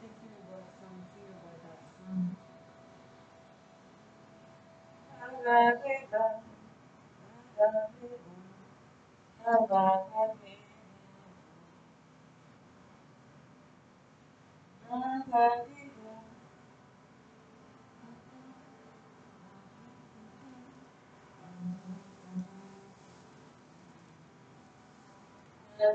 thinking about something about that song. This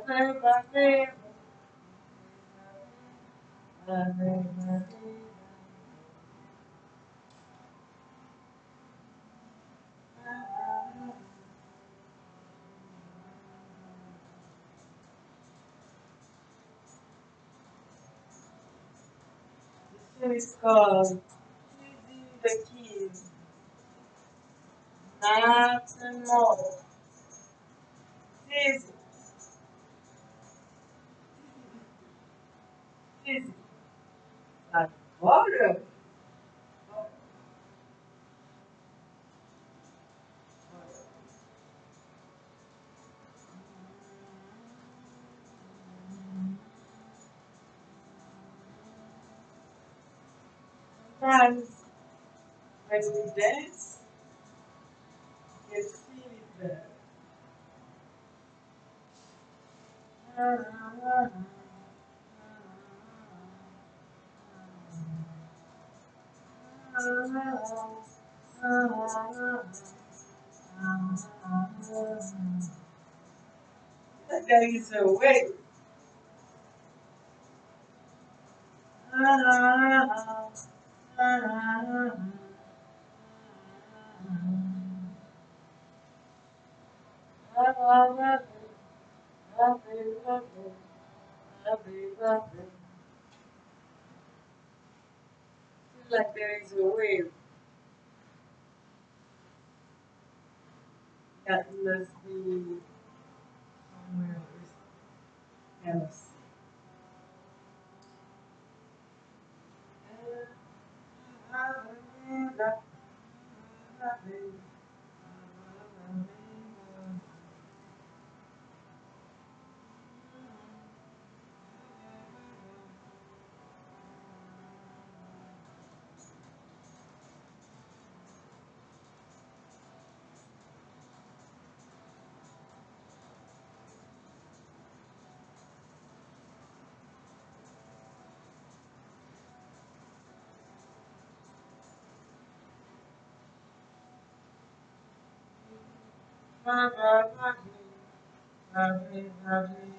is called the Keys. Nothing more. Easy. Agora. Sometimes when we dance, you feel it better. There is a way. Feel like there is a wave that must be somewhere else. Uh, Hare Hare Hare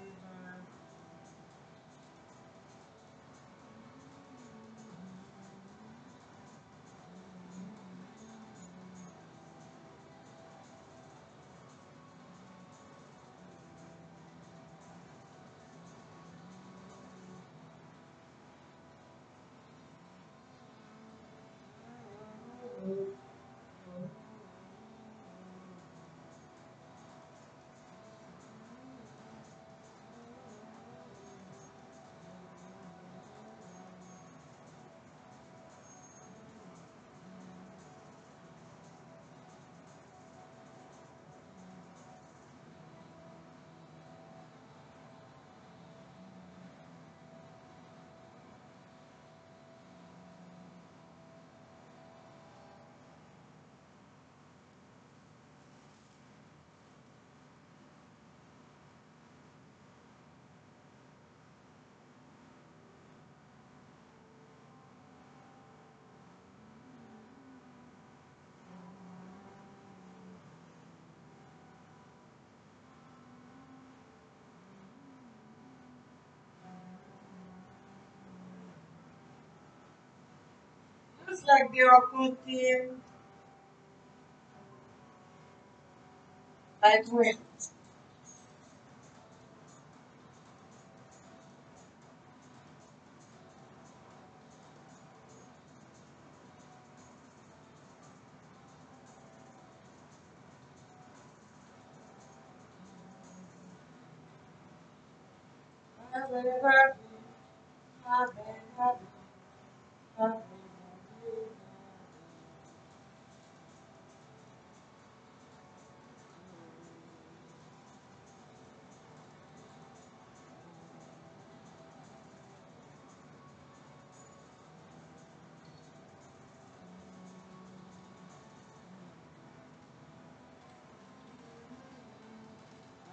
Like they are putting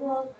like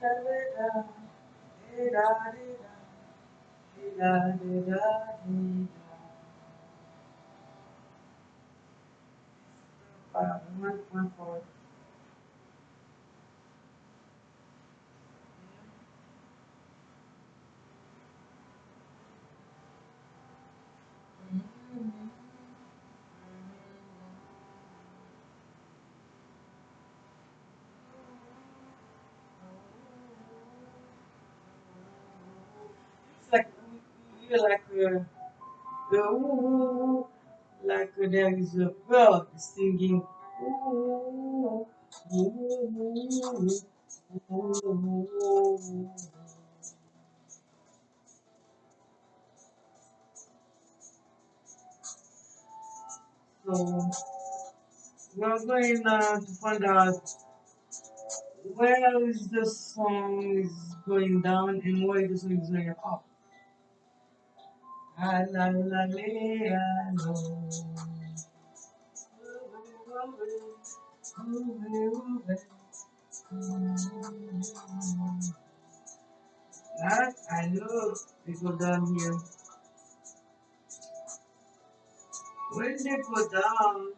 when One, one forward. Feel like uh, the ooh, like there is a bird singing. Ooh, ooh, ooh. So we're going uh, to find out where is the song is going down and where the song is going up. That I know people down here. When they go down,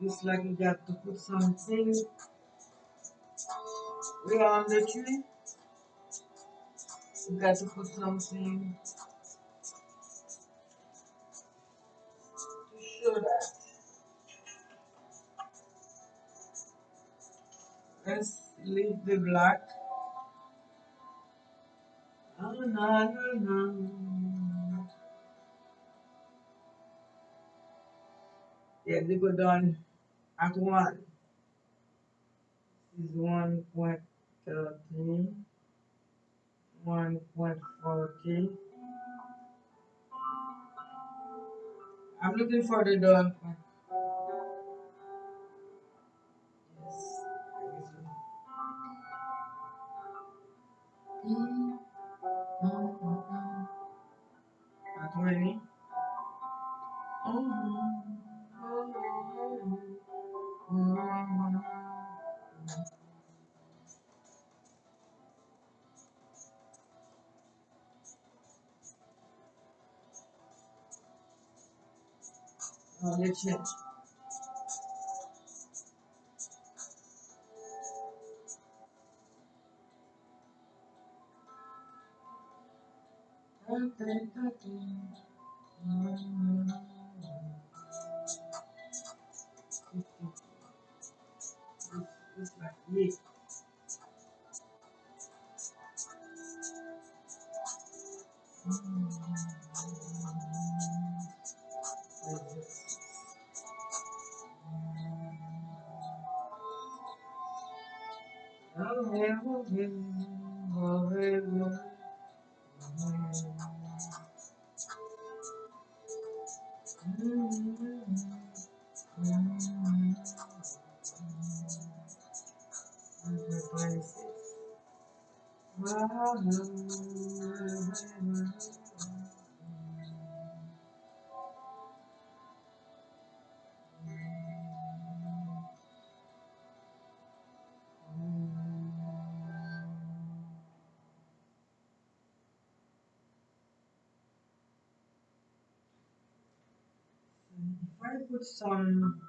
it's like you got to put something we are on the tree. You got to put something to show that. Let's leave the black. Ah, na, na, na. Yeah, they go down at one. Is one point thirteen, one point forty. I'm looking for the point. Yes. At twenty. Oh, I put some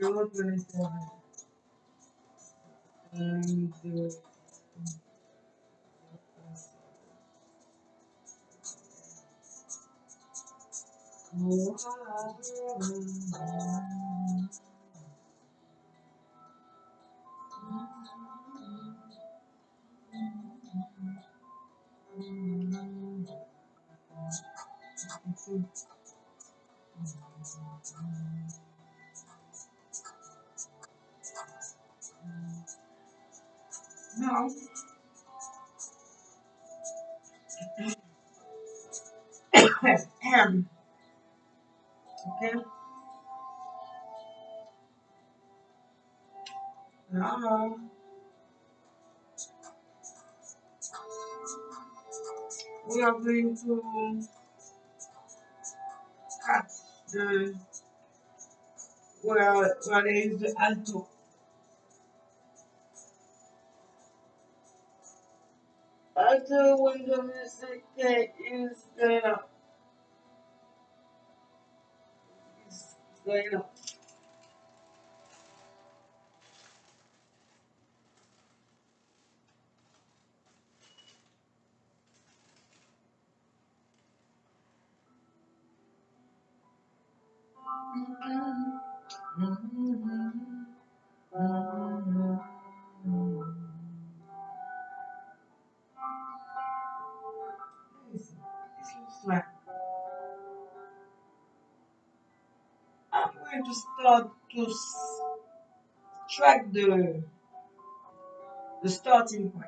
zero twenty seven, and zero Ahem, okay, now we are going to the where where there is the alto alto when the music is going up. It's going up. Start to track the the starting point.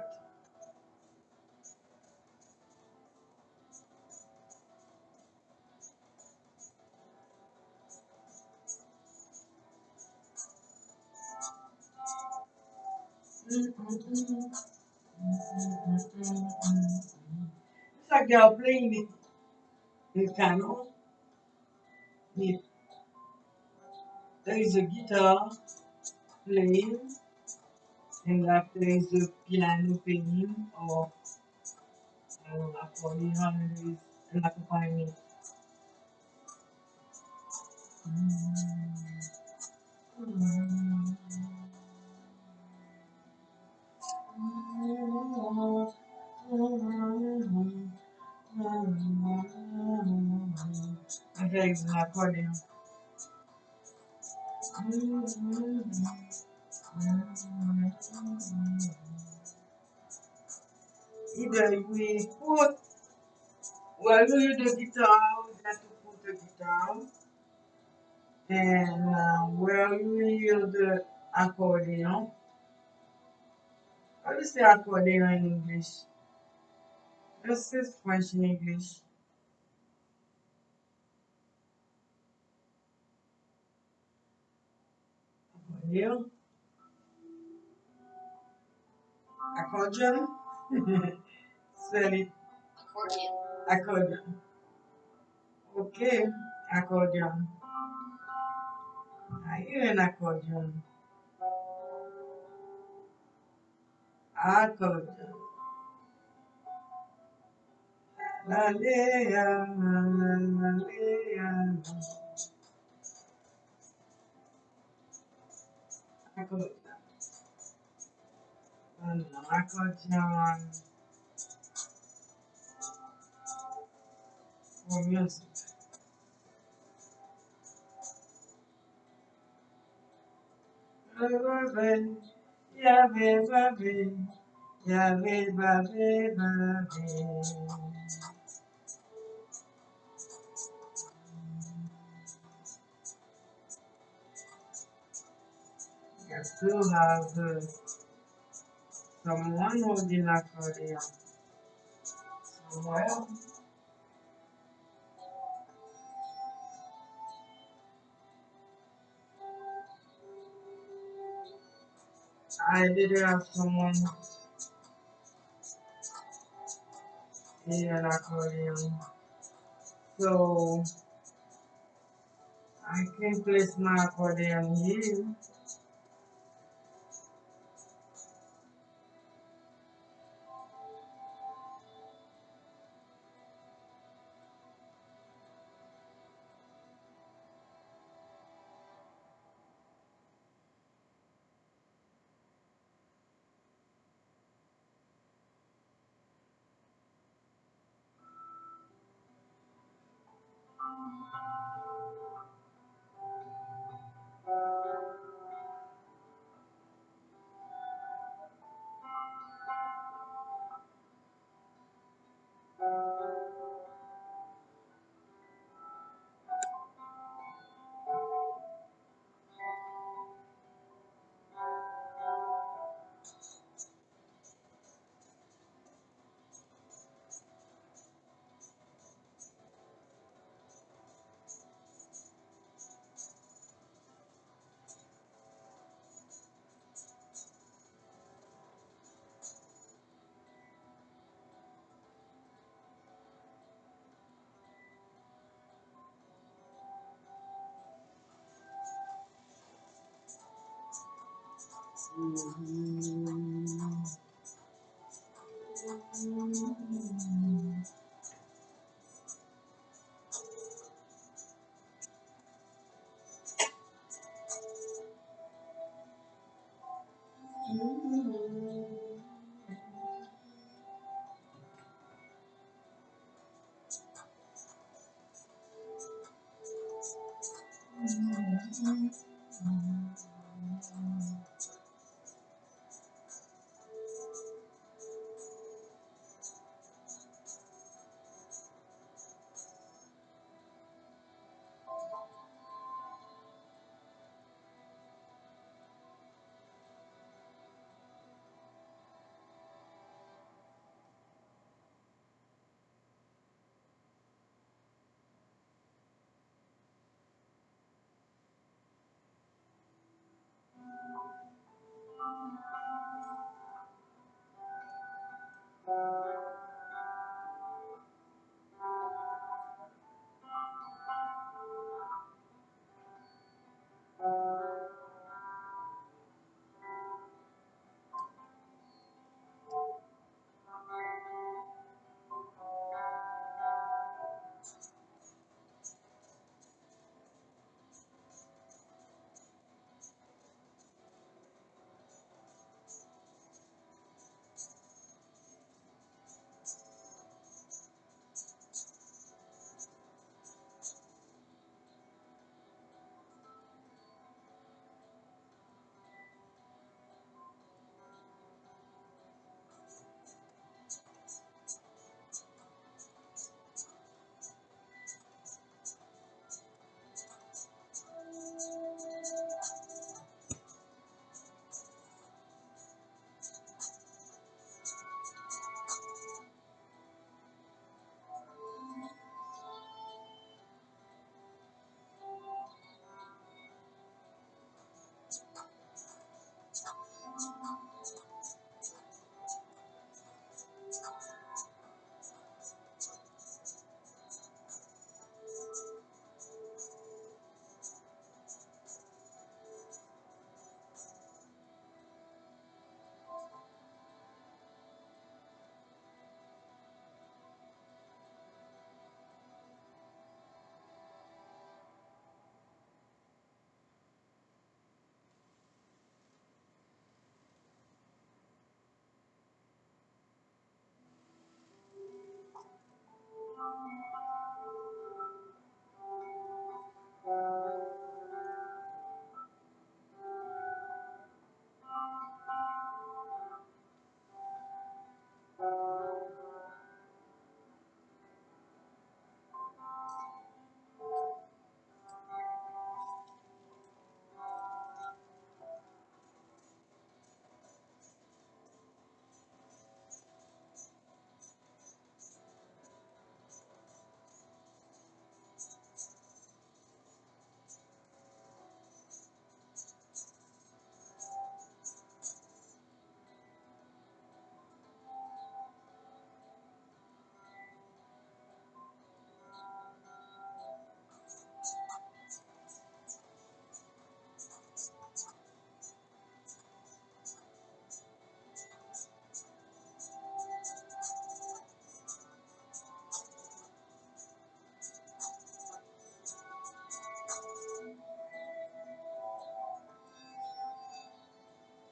It's like they are playing in piano. There is a guitar playing and like there is a piano playing or I don't know, accordion and an accompaniment. Okay, it's an accordion. Either we put well we use the guitar, we have to put the guitar and uh, where we use the accordion. How do you say accordion in English? This is French in English. Accordion. Accordion. Spell. Accordion. Accordion. Okay. Accordion. I hear an accordion. Accordion. La lea, la la la for music. Baby, baby, yeah, baby, baby. I still have uh, someone holding accordion somewhere. I did have someone in an accordion, so I can place my accordion here. 嗯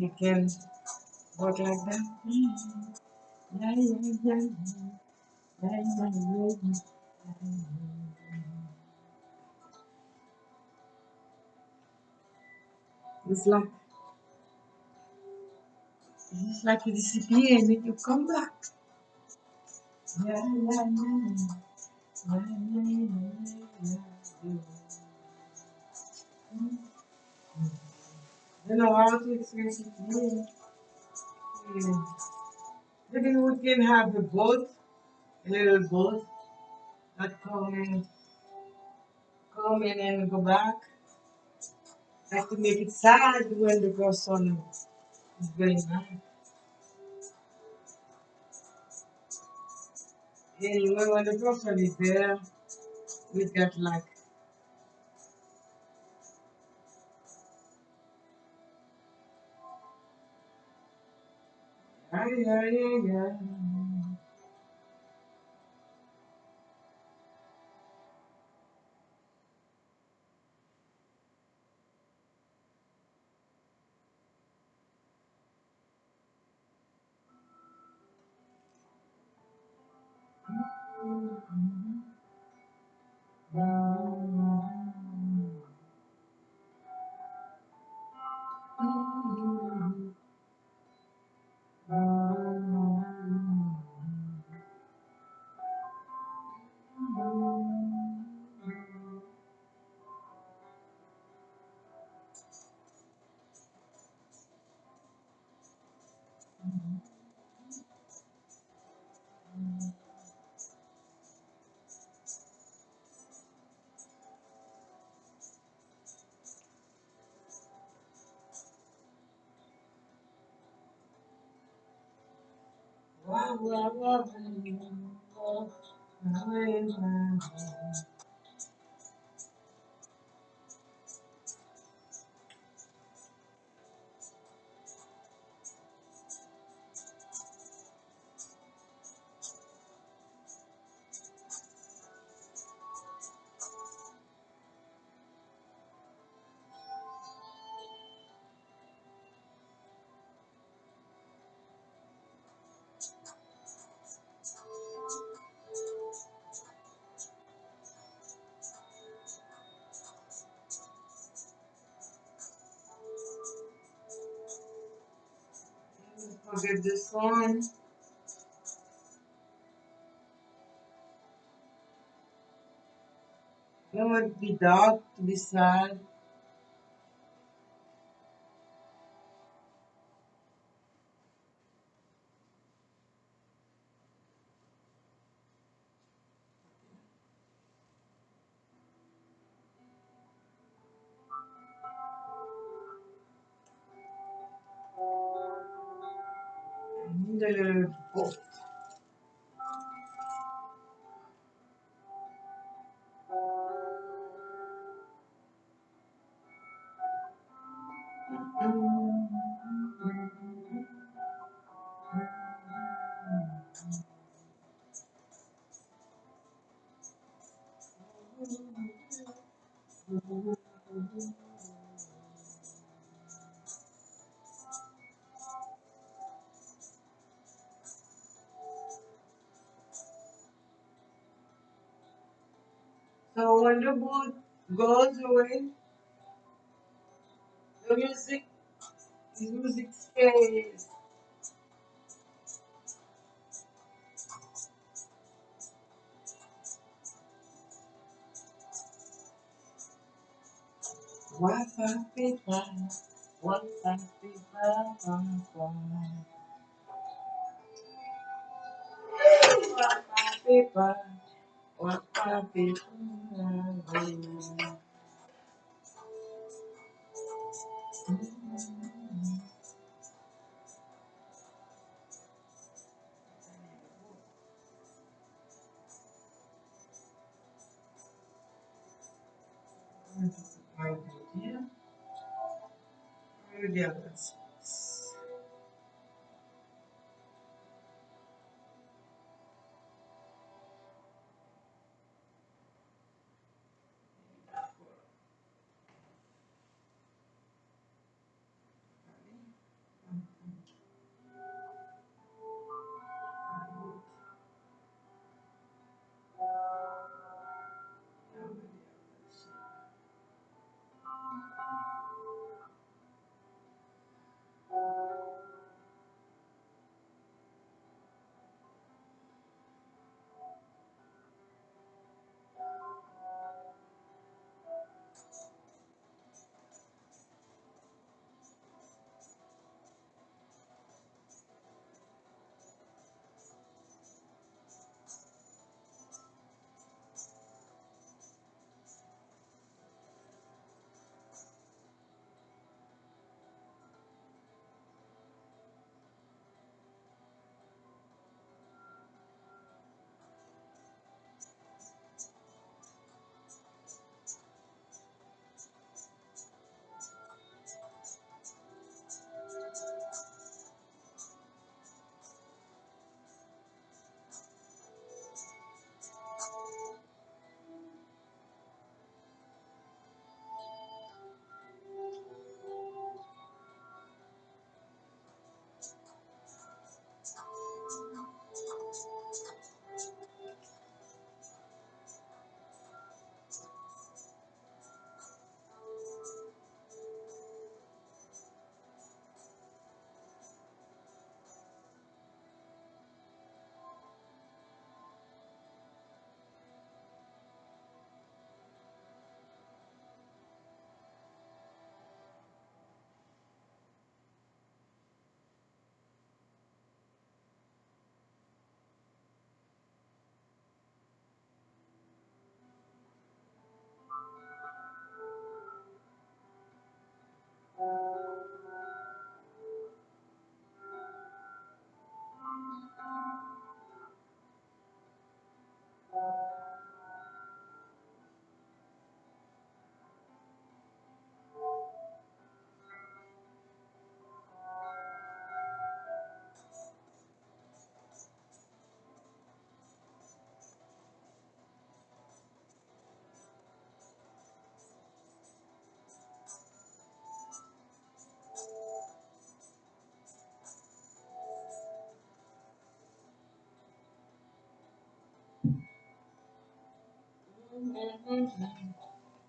You can walk like that. Yeah, yeah, yeah, yeah, yeah, yeah. It's like it's like you disappear and then you come back. Yeah, yeah. Yeah, yeah, yeah, yeah, yeah. You know how to experience it. Yeah. yeah. Maybe we can have a boat, a little boat that come in, come in and go back. Like to make it sad when the girl son is going back. Anyway, when the girlfriend is there, we get like, yeah, yeah, yeah, yeah. Wow, dark, to be sad.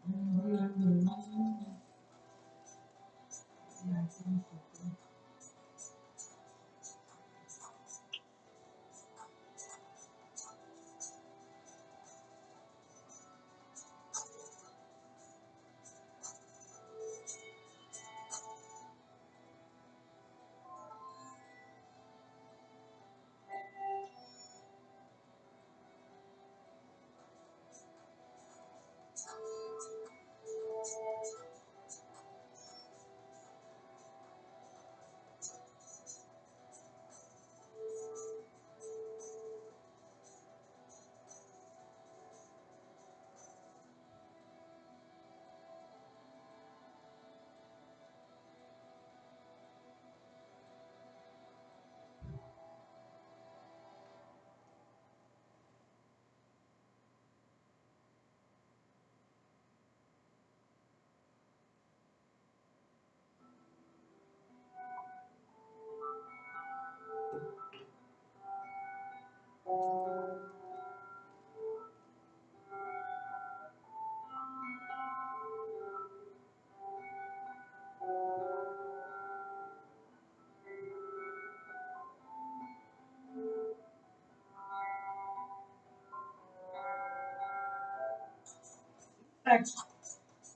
Mm-hmm.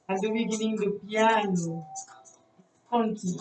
At the beginning, the piano haunting.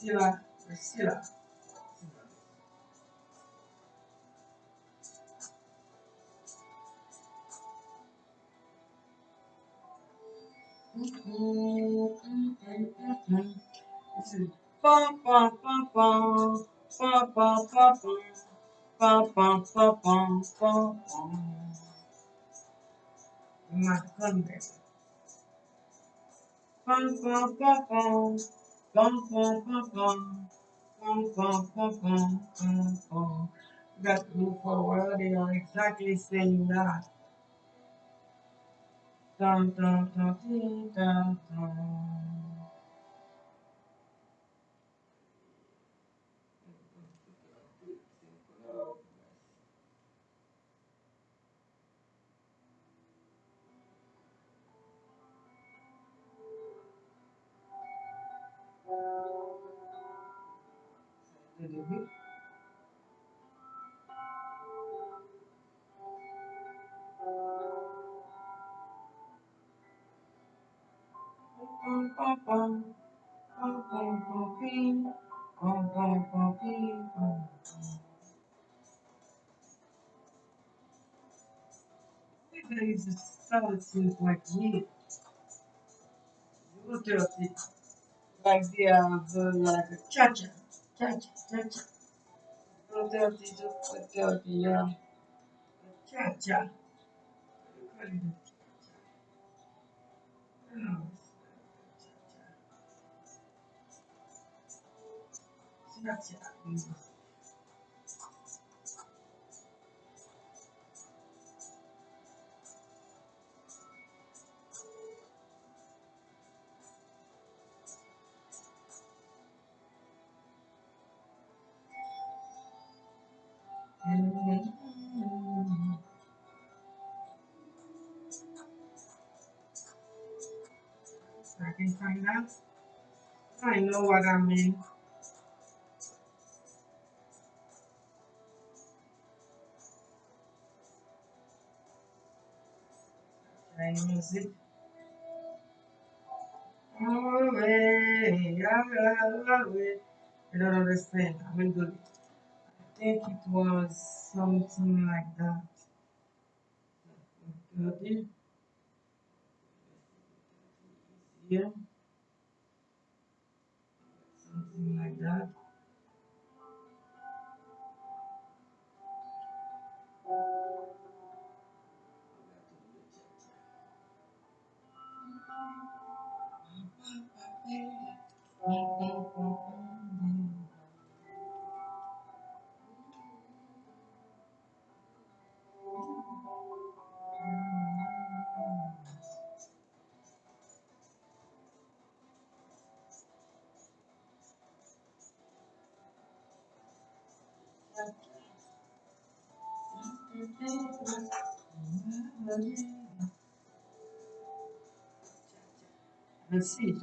Sila, Sila. Ma grande That move forward, they are exactly saying that. Dun, dun, dun, dun, dun, dun. phase salad solitude like meat. You do it like the, uh, the like a cha-cha, cha-cha, cha-cha. You do it, you do the, uh, cha-cha. It a Cha-cha. Find out. I know what I mean. I music. Away, away. I don't understand. I will do it. I think it was something like that. Yeah, something like that. Let's see.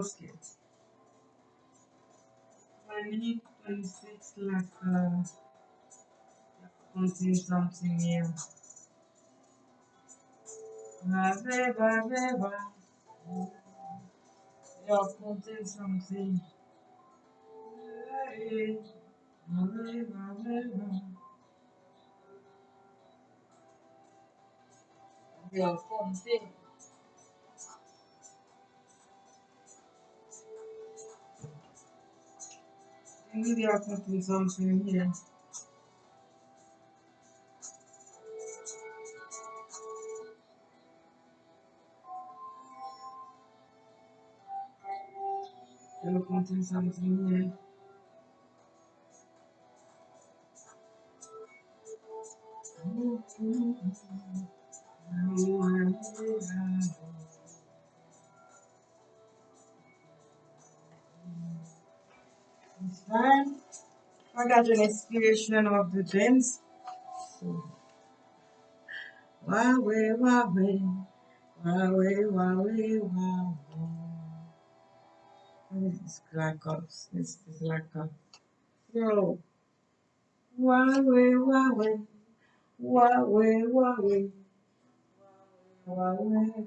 Okay. I need 26 like uh, contain something here. Baba, baba, baba. Yeah, something. Hey, baba, baba, baba. Yeah, contain. Maybe I contain something here. Yeah, contain something here. It's fine. I got an inspiration of the dance. So, Wawe, wawe, wawe. What is this black ops? This is black ops. So, wawe, wawe, wawe, wawe, wawe.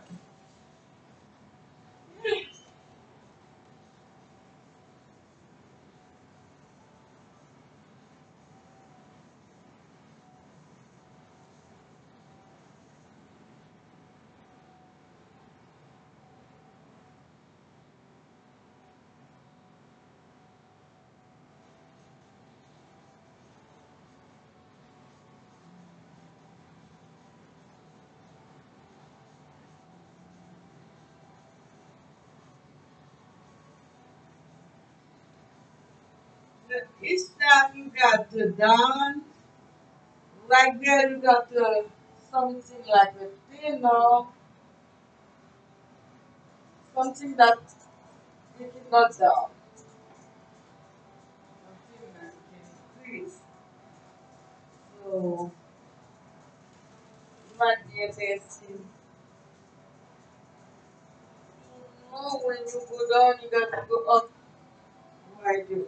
got the dawn, like there you got the something like a thinner, something that you cannot down. Something that can increase. So be interesting. You know when you go down you got to go up. Might do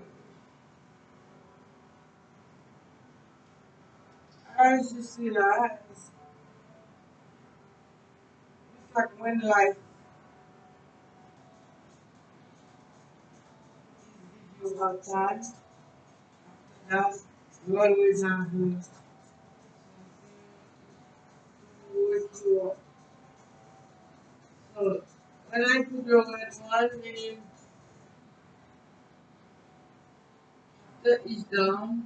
As you see that, it's like when life gives you hard time, that you always have. So when I put your one name the is down,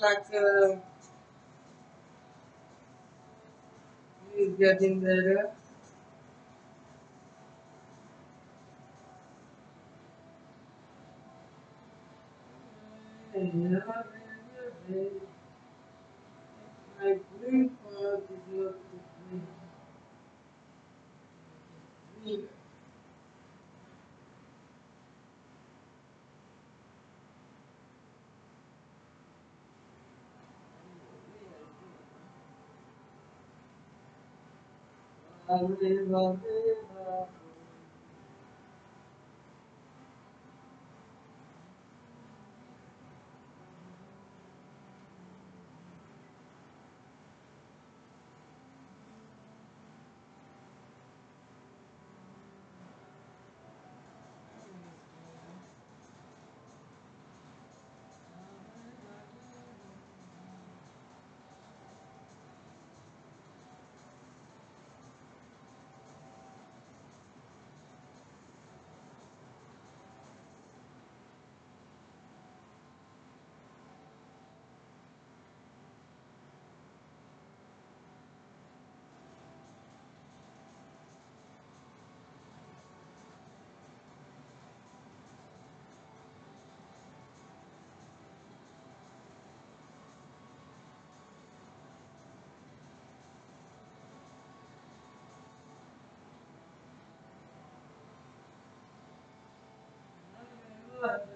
Like uh, he's getting better. My green part is not green. Green. So it looks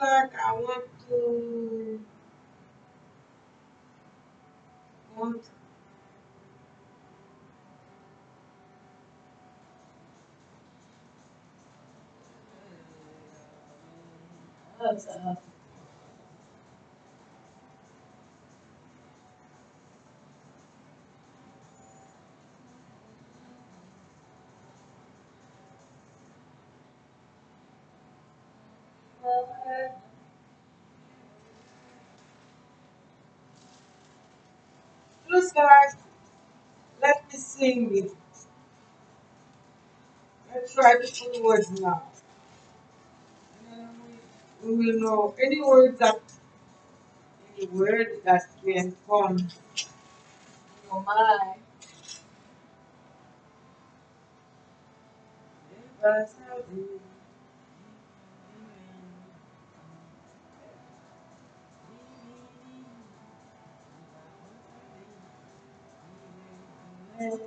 like I want to Praise God. Let me sing with you. Let's try to put words now. We will know any words that any word that can come in your mind. Thank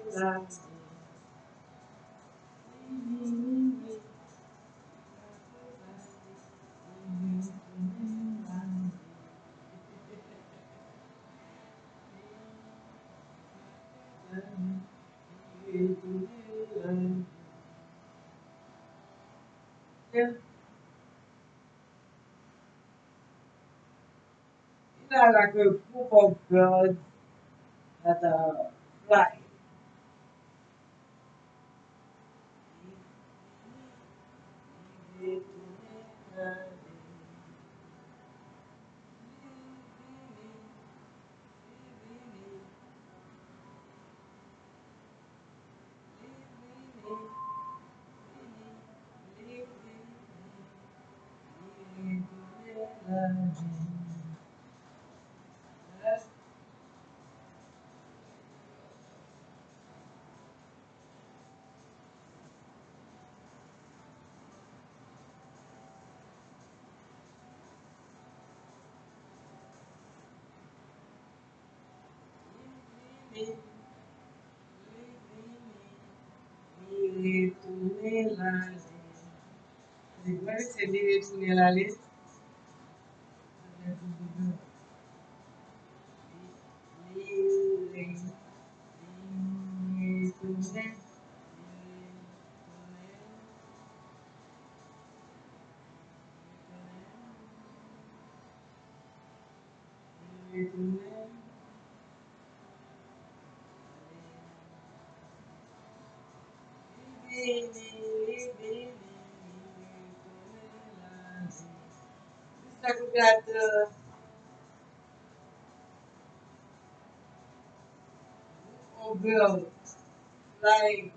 like a group of girls at a flight. se li retounen la list. Like we got the girl, like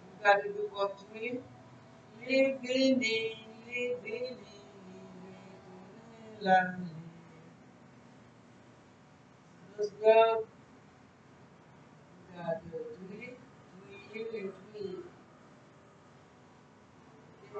we got to do what to me. Living in, living in, living Those girls got to do it, do it, do it.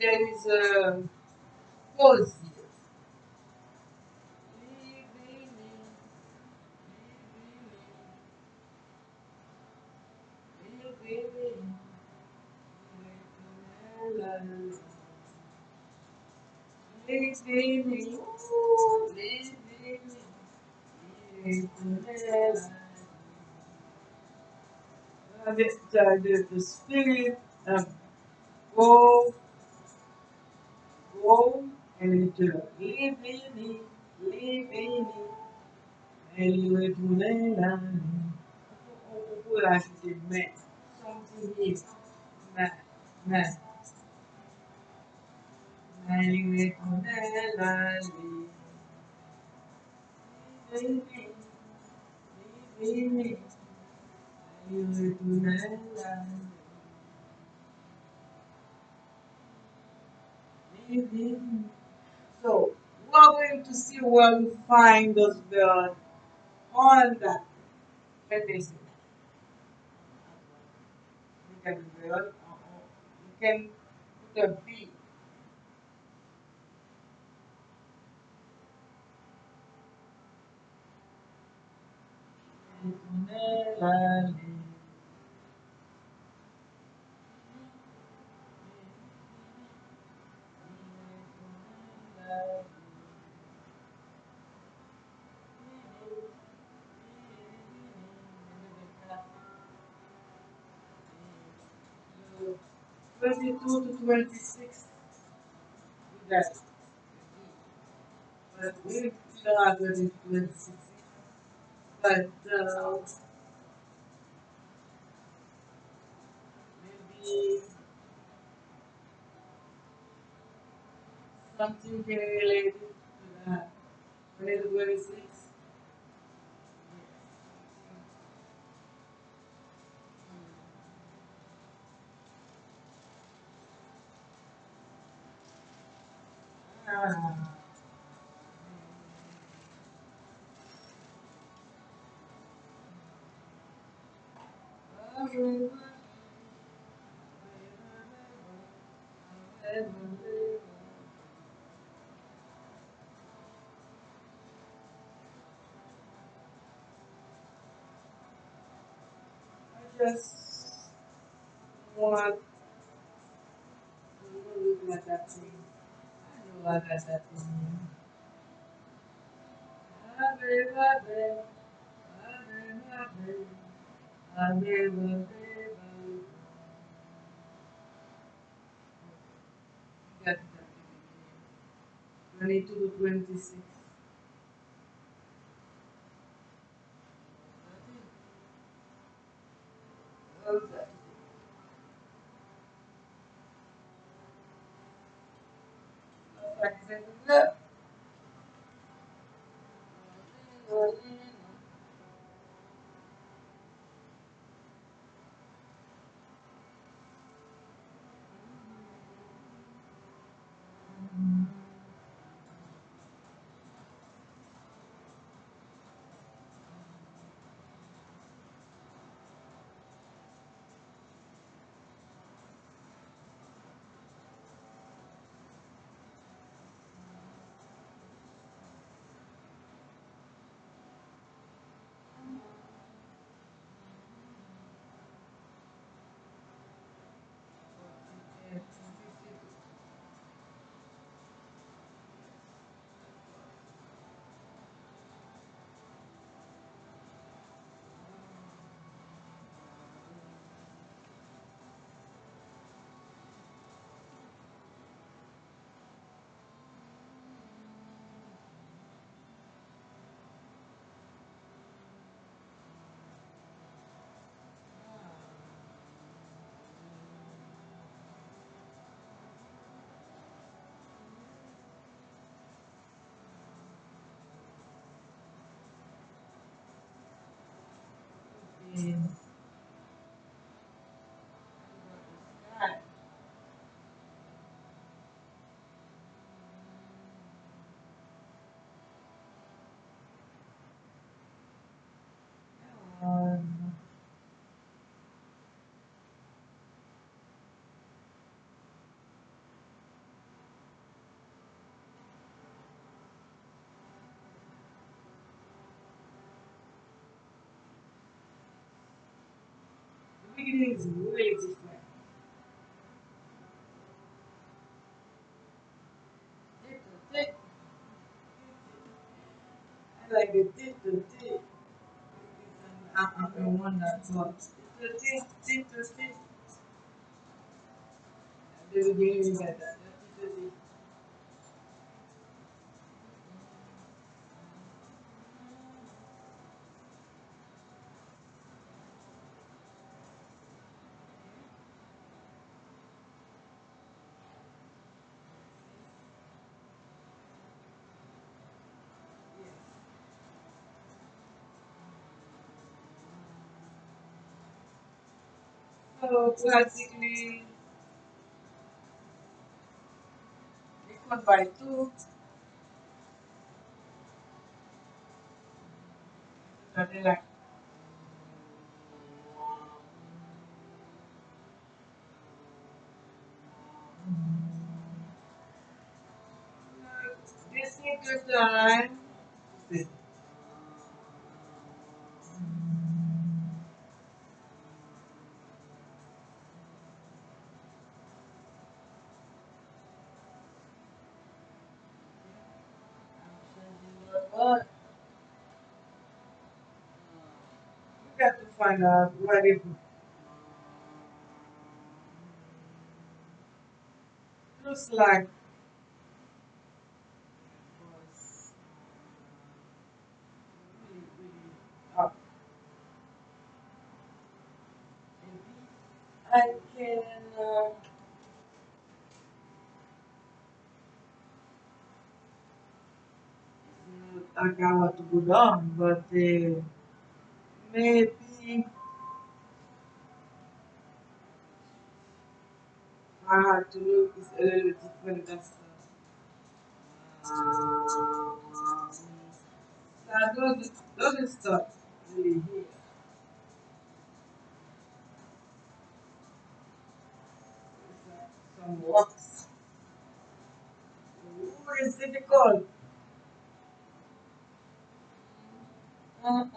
There is a pause here. The, the, the spirit of go, go, and in me, in me, and you do. What I should man, something is man, man, you will do that. Live in me, in me, So we're going to see where we find those birds on that peninsula. You can build, uh, you can put a bee. La, la, la. 22 to 26. You. But we didn't feel like 22 to 26. But, uh, maybe. Something can relate to that. Twenty to twenty-six. Ah. Just want to look at that thing. I know I got that thing ave, ave, ave, ave, ave, ave. Got that thing here. 22 to 26. And beginning is really different. I like the tit to tit. I'm the one that talks. Tit to tit, tit to tit. At the beginning, you got So practically, equal by two. Something like this take your time. Got out it looks like. I can. Uh, I want to go down, but uh, maybe hard to look is a little different as that. So those those stuff really here. Some works. Ooh, it's difficult. Oh,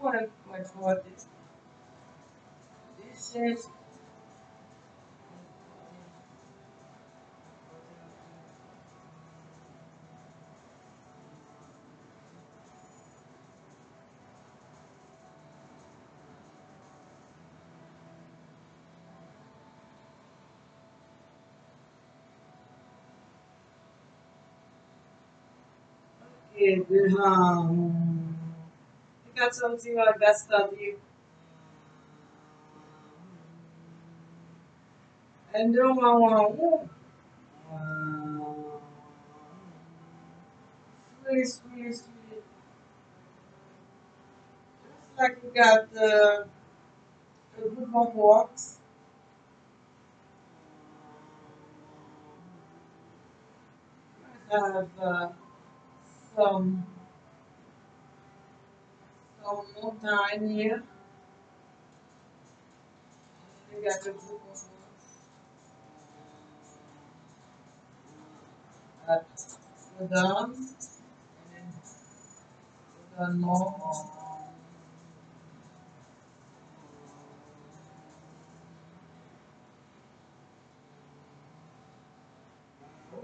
want to much more is. Okay, the, um, you got something like that study. And then I want sweet, sweet, sweet. It's like we got uh, a group of walks. I have uh, some some time here. We got a group of at down and down more.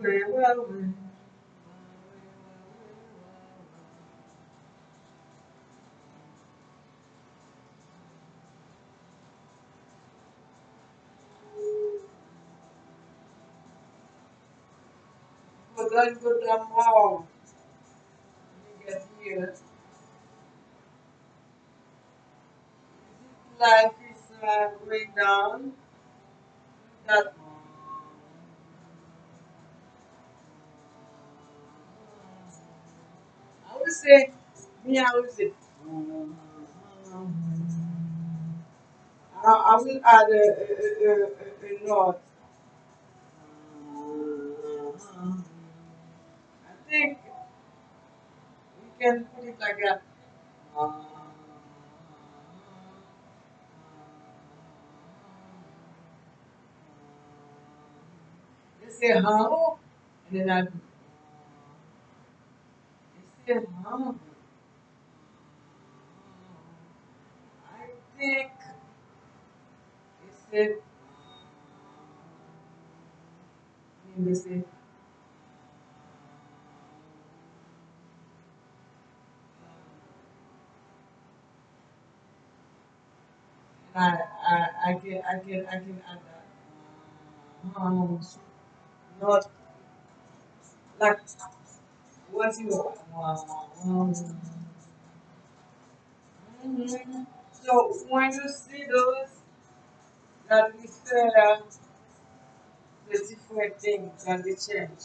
Way, well, way. Down, go down more. We get here. Life is uh, going down. That I would say, me, I would say. I, I will add a, a, a, a, a note. Can put it like that. How, and then I you say how. I think you say, I, I, I can, I can, I can add that. Um, not like what you um. So when you see those that refer the different things that they change,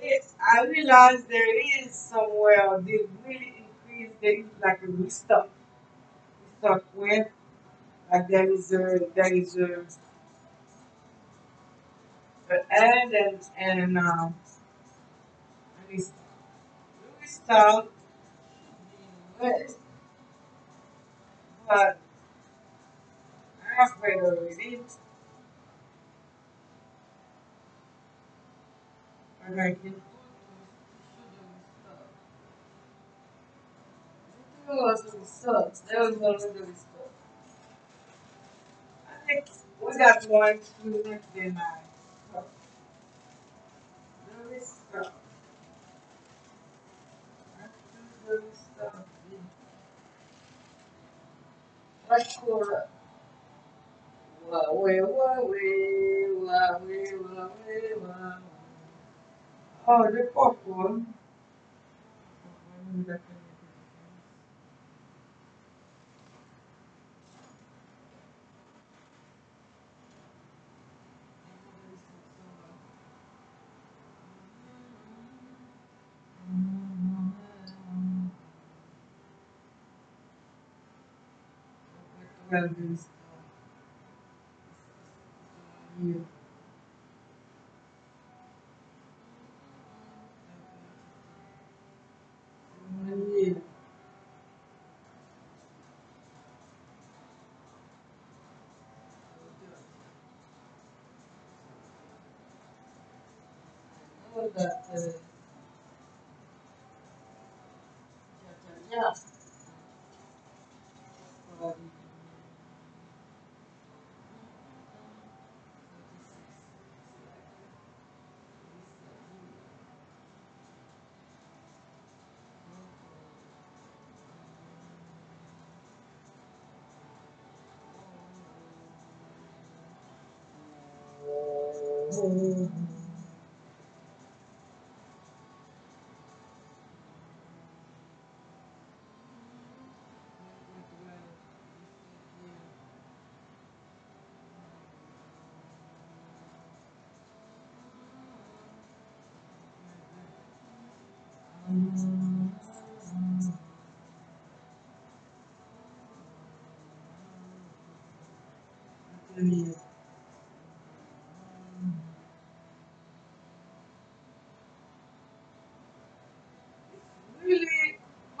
it, I realize there is somewhere they really increase. There is like a restock, restock when like there is a there is a, a end and and um, a restock. The being but I'm afraid of. And I can There was some stuff. There was of those stuff. We got one wah, wah, wah, wah, wah, wah. Oh, the popcorn. Uh, yeah, yeah, yeah. Really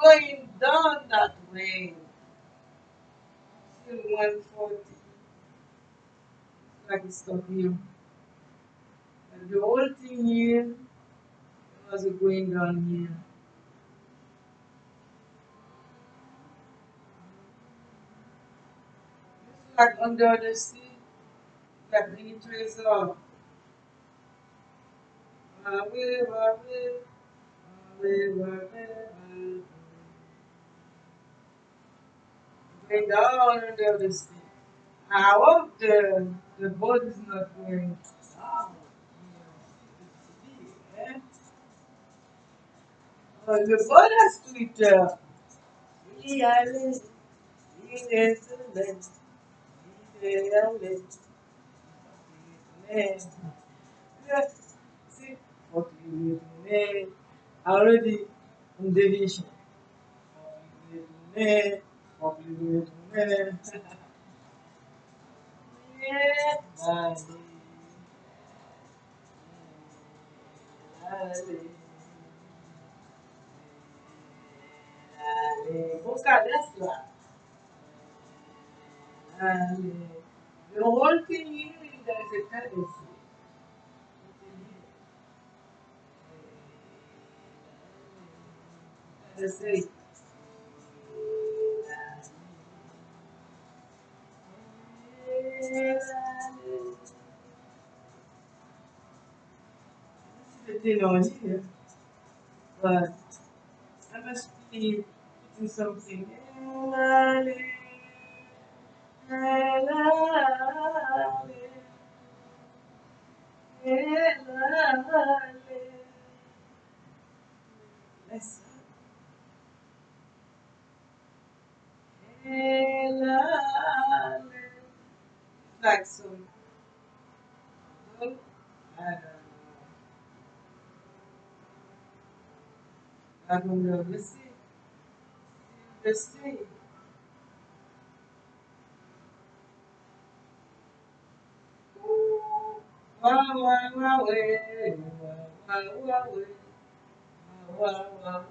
going down that way. Still 140. Like it's stuck here. And the whole thing here was going down here. It's like under the sea, like the trace of away, away, away, away, going down under the sea. I hope the the boat is not going. Uh, the boat has Twitter. Yale, yale, yale, yale. Yeah. See, what you need. Already in deviation. You need. Yeah. Lale, lale, lale. Busca The whole thing here is there is a. Let's. Thing on here, but I must be putting something. Let's like some good, I don't know. I. Let's see. Let's see. Wow, wow, wow, eh, wow, wow, wow, eh, wow, wow, wow,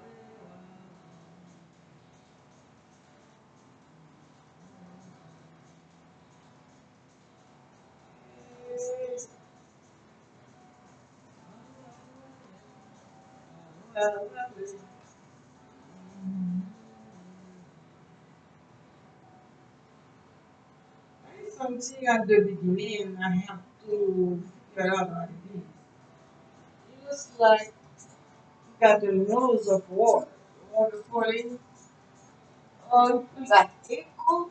Something at the beginning, I have to figure out what it is. It looks like you got the nose of water. Water falling on that echo.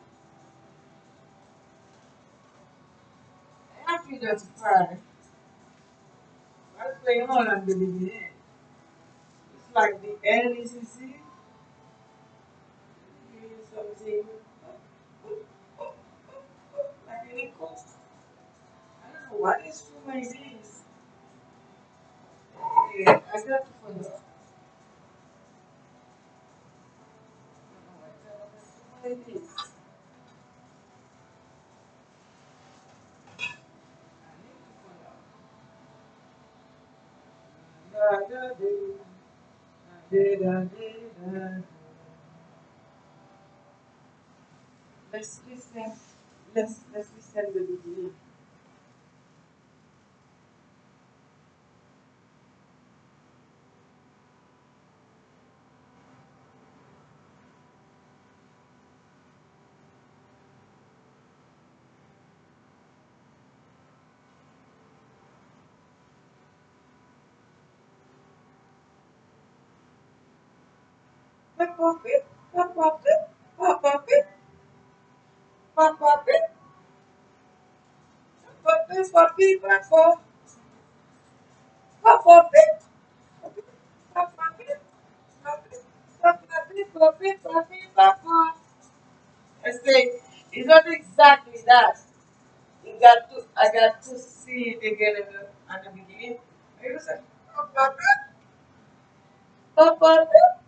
After that fire, what's going on at the beginning? like the LECC, something like an echo. I don't know what this is. Okay, I got to follow. It is. I need to find out. I got to Laisse-les celle de lui. I say it's not exactly that. You got to I got to see it again in the, at the beginning. Say papa pip, papa papa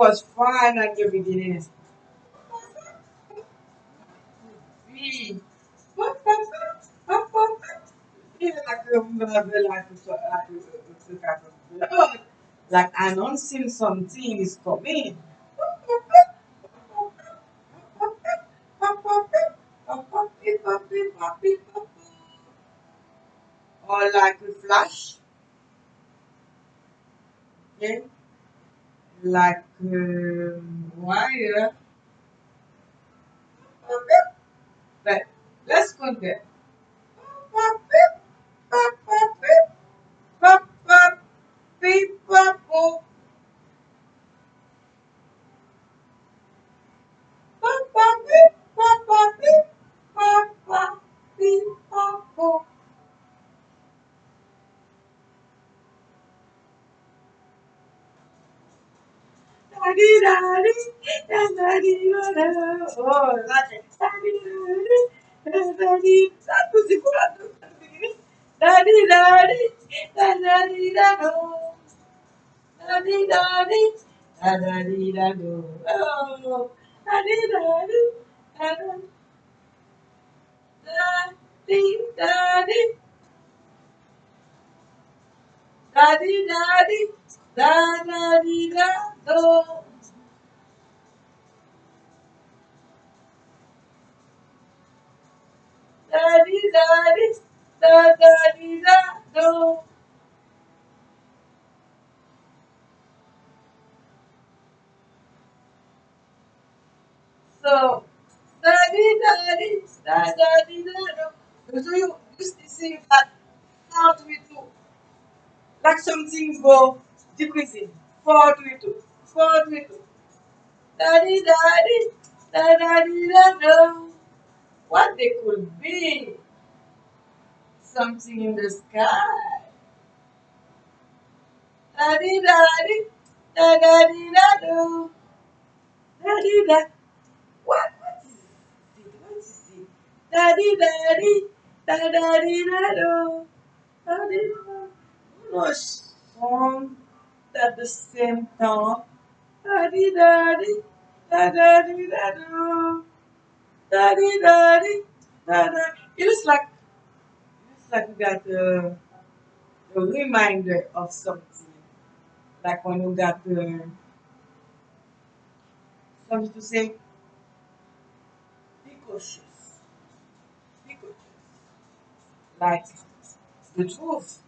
was fine at the beginning. Oui. Like announcing something is coming. Or like a flash. Okay? Like um, wire. But let's go there. Oh, it. Daddy, that was good Daddy, daddy, daddy, daddy, daddy, daddy, daddy, daddy, oh, daddy, daddy, daddy, daddy, daddy, daddy, daddy, daddy, daddy, da di da di da da di da do. So da di da di da da di da do. So you used to see that how do we do? Like some things go decreasing. Do? Do? Daddy, daddy, daddy, daddy. What they could be? Something in the sky. Daddy, daddy, daddy, daddy, daddy, daddy. What? What is it? What is it? Daddy, daddy, daddy, daddy, daddy, daddy. No song at the same. Daddy, daddy, daddy, daddy, daddy, daddy, daddy. It looks like it looks like we got a, reminder of something. Like when you got uh, something to say, be cautious, be cautious. Like the truth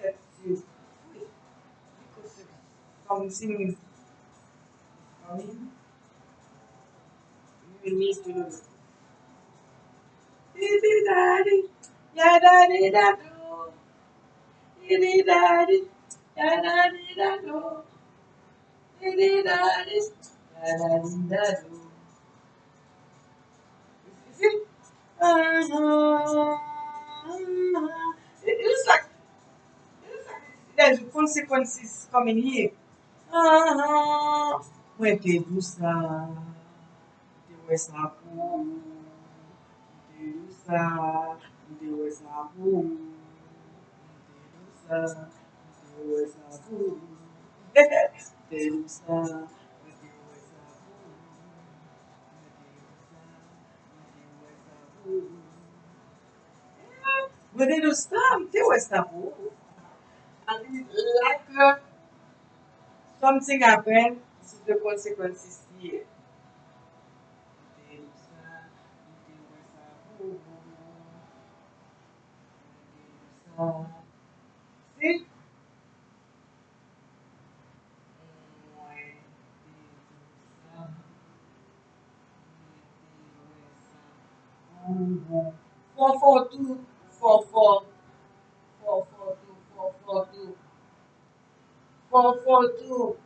sets you free. Be cautious. Something is coming. You daddy, yeah daddy da do. Daddy, yeah daddy da do. Daddy, yeah daddy da do. It, looks like it looks like there's consequences coming here. Ah, Mwen te dousa, mwen te wè sa pou, mwen te dousa, mwen te wè sa pou, mwen te dousa, mwen te wè sa pou, mwen te dousa, mwen te wè sa pou, mwen te dousa, mwen te wè sa pou. An di lak, something happen. This is the consequences here. Te dou sa, te wè sa pou. Te dou sa. See? Mwen te dou sa. Four four two four four four four two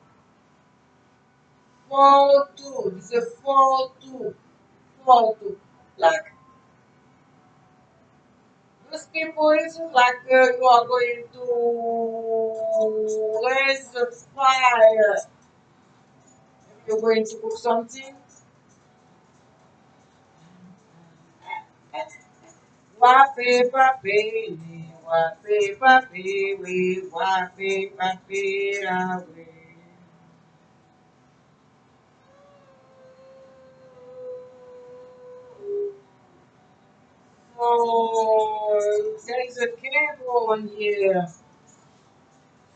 four two four two like those people is like uh, you are going to raise the fire you're going to cook something Wape pape, wape pape, we wape pape away. So there's a cable on here.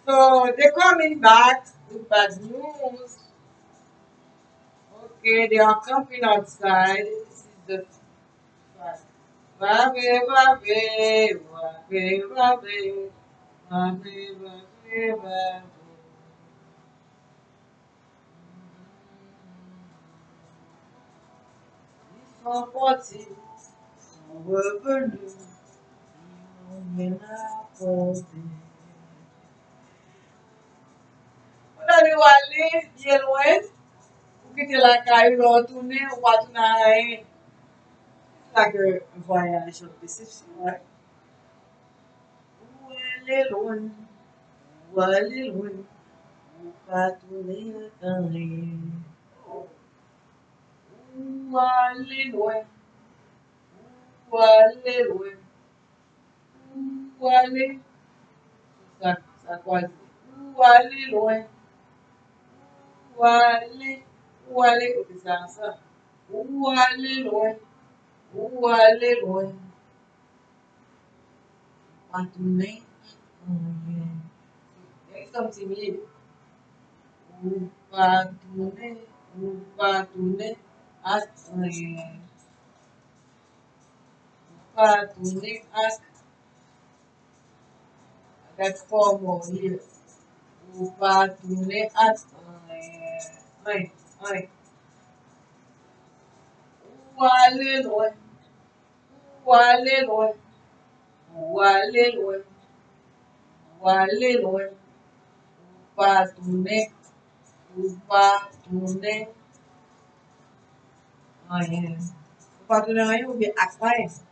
So they're coming back with bad news. Okay, they are camping outside. This is the fact. Pape, wape. Ils sont partis, sont revenus, ils ont rien apporté. On a dû aller bien loin pour quitter la caille, retourner, ou pas tourner à rien. C'est like un voyage de déception, ouais. Ou aller loin, ou aller loin, ou pas tourner à rien. Ou aller loin, ou aller loin, ou aller, ça, ça quoi dire? Tourner à rien. Ou pas tourner à I got four more here. Ou pas tourner à rien. Rien, rien. Ou aller loin, ou aller loin, ou aller loin, ou aller loin, ou pas tourner, ou pas tourner rien. Ou pas tourner rien ou bien à rien. You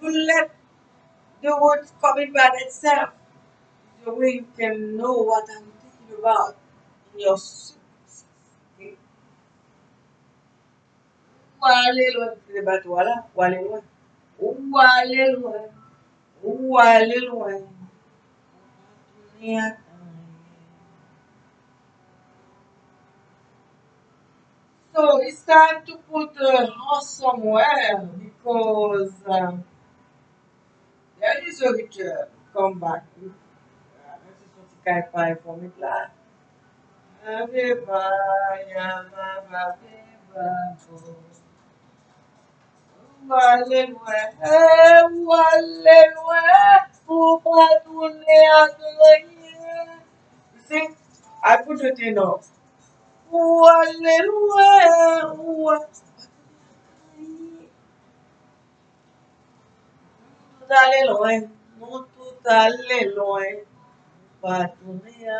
You let the words come in by itself. The way you can know what I'm thinking about in your subconscious. Okay? Ou aller loin, c'est pas toi là, ou aller loin. Ou aller loin, ou loin. So it's time to put a horse somewhere because um, there is a return. Come back. Uh, This is what the guy buy for me. Ak renyen. See, I put it in off. Dale loe, no tu dale loe, batunea.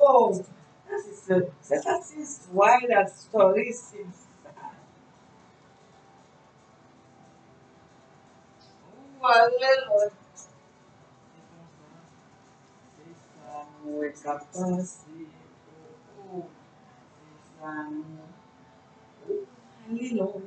Oh, that is a, that is why that story seems sad. Dale loe. Muy capaz um, Lilo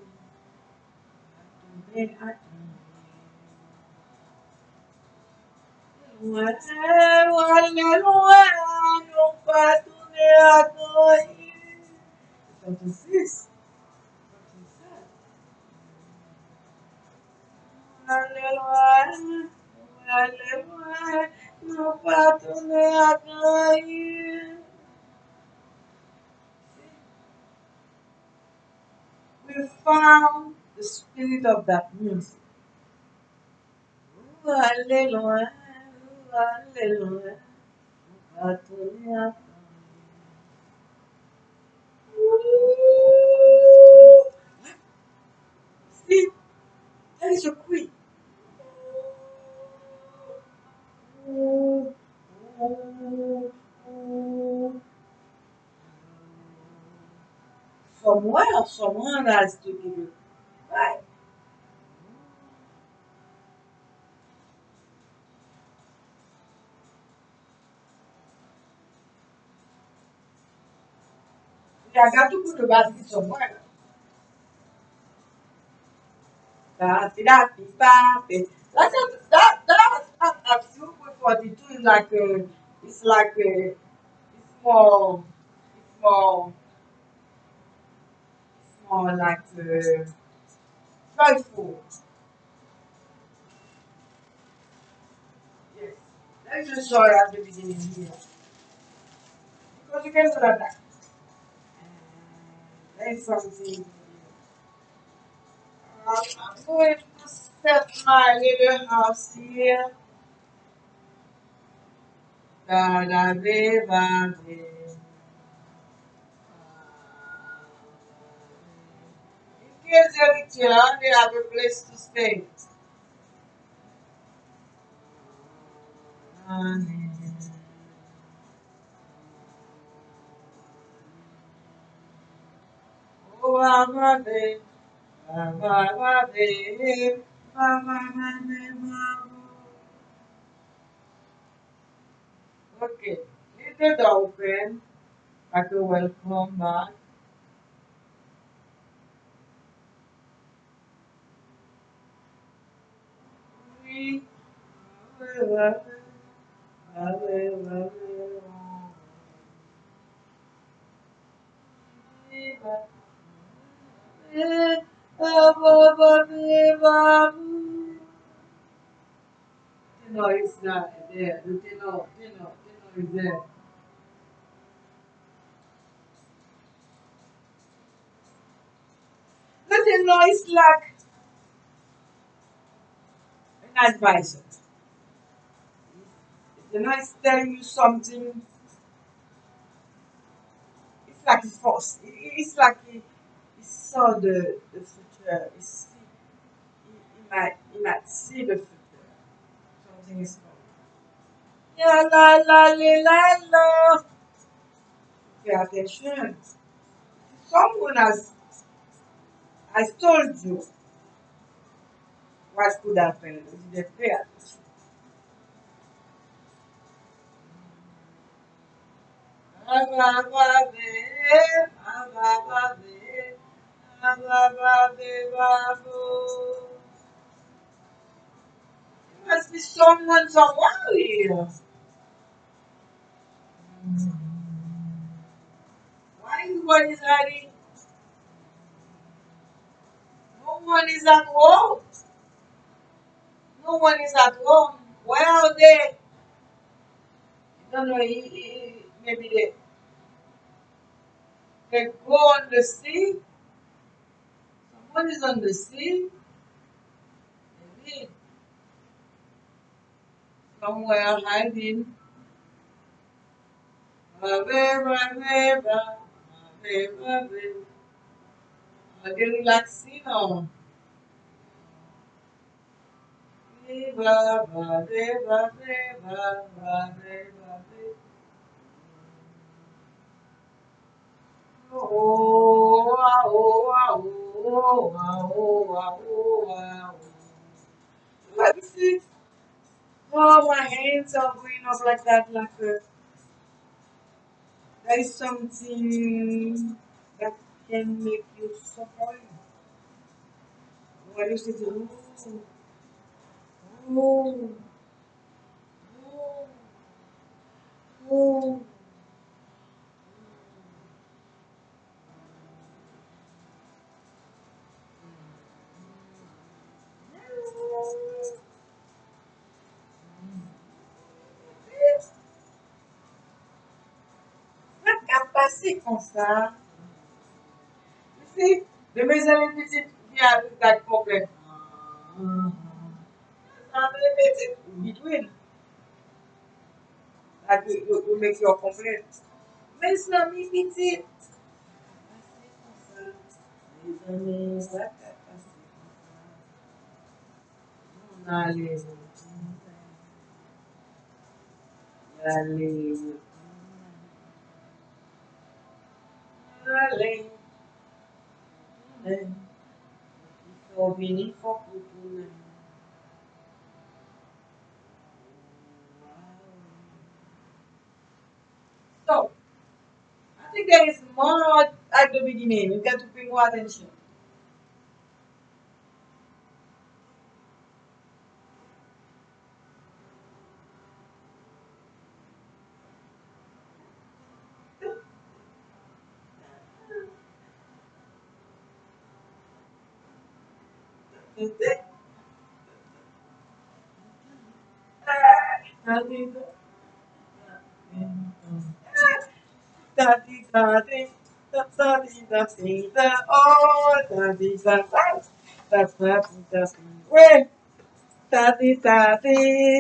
no pato de acá. we found the spirit of that music. Ooh, alleluia, hallelujah. Ooh. See, that is your queen. Ooh, ooh, ooh. someone or someone has to give you. Right? já gato por basket somewhere. That's that, that, that, that, 42 is like, a, it's like, uh, a, uh, it's more, it's more more like a, joyful. Yes. Let's just you at the beginning here. Because you can do that. And There's something. Um, I'm going to set my little house here. Da da be ba be. Here's young in Tehran, they have a place to stay. Oh, Okay, little dolphin, I a welcome back. No, it's not there. The tenor, tenor, tenor is there. The tenor is like an advisor. The tenor is telling you something. It's like a force. It- It's like he, saw the, the future. He, might, he might see the future. Something is coming. Yeah, la la la la la. Pay attention. Someone has has told you quase tudo a pena de crianças. Aglavave, aglavave, aglavave, babu. Mas que some when someone leaves. Why one is ready? No one is at home. No one is at home. Where are they? I don't know. he- he- Maybe they they go on the sea. Someone is on the sea? Maybe somewhere hiding. Ave, ave, ave, ave, ave. Again, relaxing now. Viva, va, viva, viva, va, viva, viva. Oh, oh, oh, oh, oh, ah, oh. Let me. Oh, my hands are going up like that, like a, there is something that can make you suffer. What is it? Oh, pase kon sa. Mese, de me zan mese ti avi tak komplet. nan repete bitwin. Ak yo pou mek yo komplet. Men slan mi pitit. Mes ane, sa ta pase. Non ale. Ale. Ale. Ale. Ou vini fokou pou men. Think there is more at the beginning. You got to pay more attention. Da di da di da da di da di da oh da di da da da da di da di Wait. Da di da di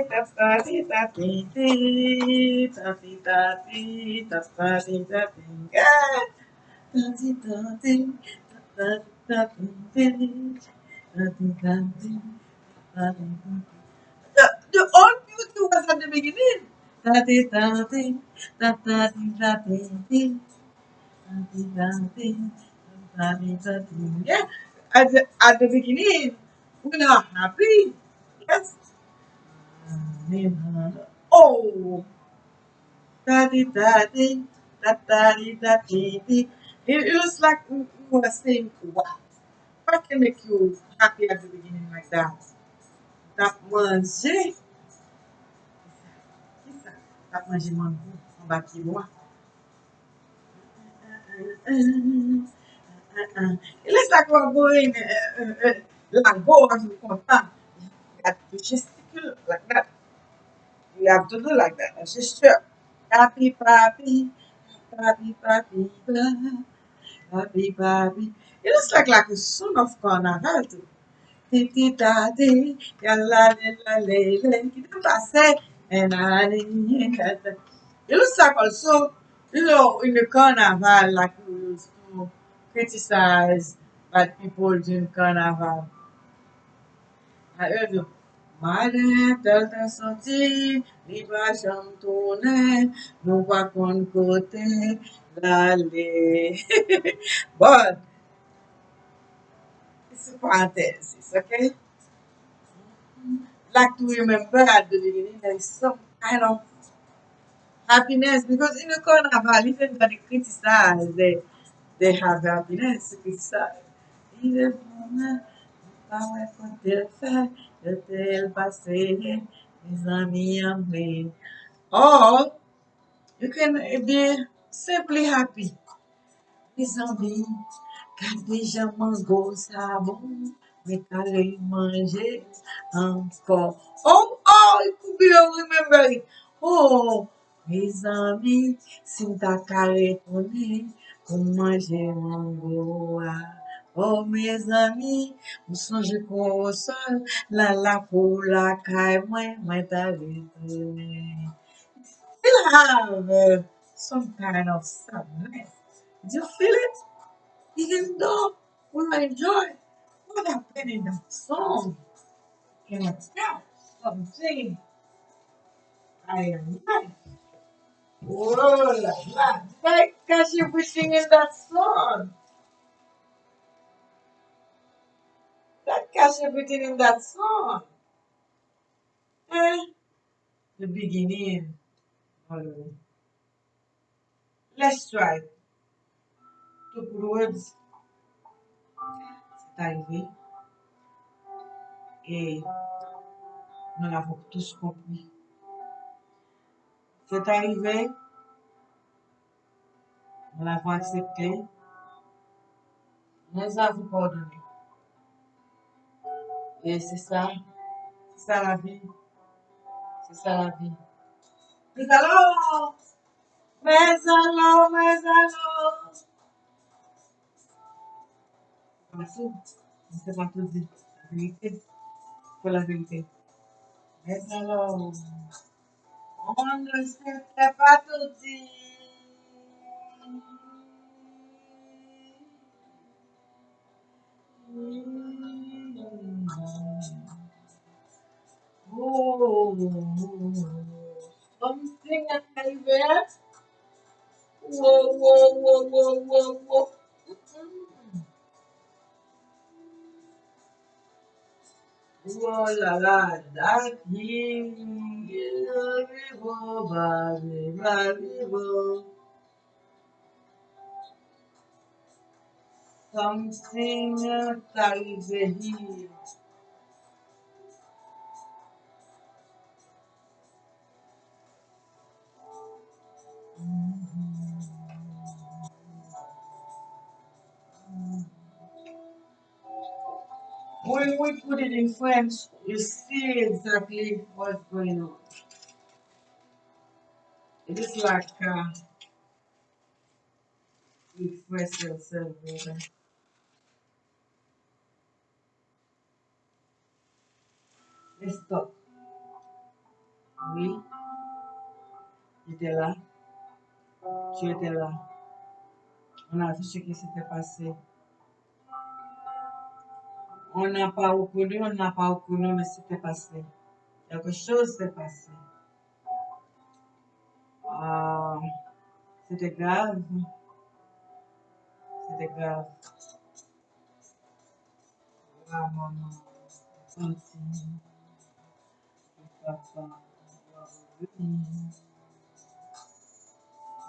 da da di da di di da di da di da da di da di yeah. Da di da di da da di di da di da di da di da di the, the old beauty was at the beginning. Da di da di da da di da di di da di da di da di. Yeah, at the, at the beginning, we are happy. Yes. Oh, da di da di da da di da di di. It, it was like we we were saying, wow, what can make you happy at the beginning like that? That manger. Qui kap manje mangou, an ba pi mwa. E lè sa kwa boye, e, e, e, la go an mou kontan. Gat tou jestikul lak dat. Gat tou do lak dat, an jestur. Papi, papi, papi, papi, papi, papi. E lè sa kwa ki son of kon an hal tou. Ti ti ta ti, yal la le la le le, ki te pase, and I It looks like also, you know, in the carnival, like we used to criticize bad people during carnival. I heard you. Mare tel te soti, li pa jam tourne, nou pa kon kote lale. but, it's a parenthesis, okay? Like to remember at the beginning, there is some kind of happiness because in the carnival, even when they criticize, they, they have happiness to criticize. Aimés. Or, you can be simply happy. Mes amis, gade jaman go sa Mwen kade yi manje anpon. Oh, oh, yi koubi yo rememberi. Oh, me zami, sim ta kare koni, kon manje mango a. Oh, me zami, mwen sonje kon wosan, la la pou la kay mwen, mwen ta vete. Still have uh, some kind of sadness. Do you feel it? Even though we might enjoy it. What happened in that song, can I tell something? I am not. Oh la la! Like, cause you were singing that song. That catch everything in that song. Eh? The beginning. Let's try. To put words. C'est arrivé. Et nous l'avons tous compris. C'est arrivé. Nous l'avons accepté. Nous avons pardonné. Et c'est ça. C'est ça la vie. C'est ça la vie. Mais alors! Mais alors, mais alors! Pour la vérité. Mais alors! On ne sait pas tout dire. Oh, something arrivé. Whoa, whoa, whoa, whoa, whoa, whoa. Oh là, that baby, arrivo. Something arrivé here. When we put it in French, you see exactly what's going on. It is like uh, express yourself better. Let's stop. Oui, j'étais là, tu étais là. On a vu ce qui s'était passé. On n'a pas reconnu, on n'a pas reconnu, mais c'était passé. Quelque chose s'est passé. Ah, c'était grave, c'était grave. Ah, maman, senti, papa.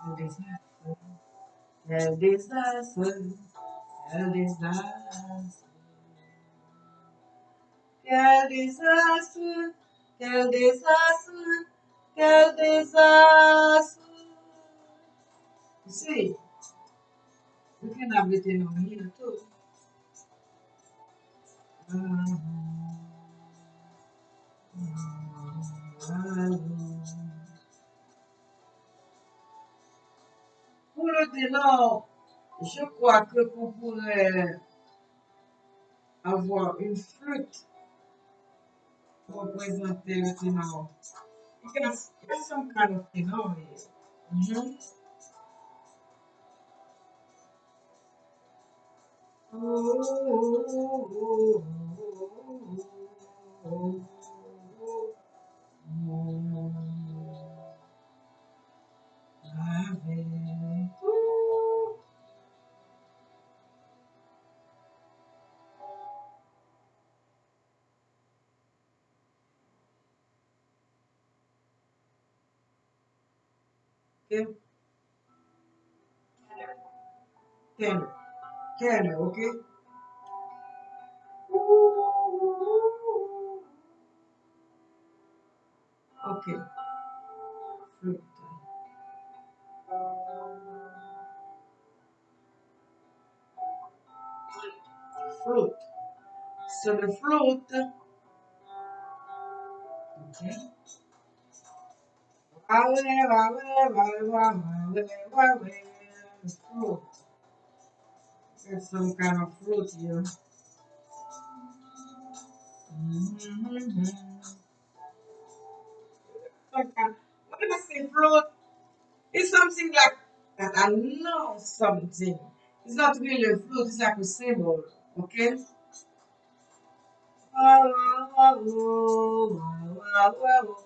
Quel désastre, quel désastre, quel désastre. Quel désastre, quel désastre, quel désastre. You see, we can have it in too. Pour le ténor, je crois que qu'on pourrait avoir une flûte pour représenter le ténor. You can have, there's some kind of tenor here. Mhm. Okay, tenor, tenor, okay? Okay, flute. So the flute, okay? Wale, wale, wale, wale, wale, wale, the flute. There's some kind of fruit here. Mm-hmm. Okay. When I say fruit, it's something like that I know something. It's not really a fruit, it's like a symbol. Okay? All those kind of things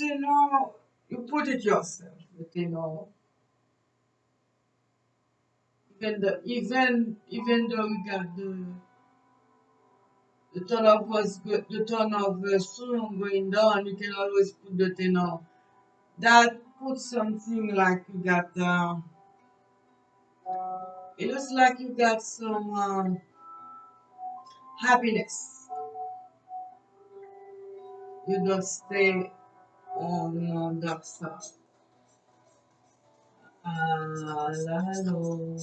you know you put it yourself, you know? Even the even even though we got the the of was good the turn of the sun going down, you can always put the you know that put something like you got uh, it looks like you got some um, happiness. You don't stay on that side. Ah, la, lo.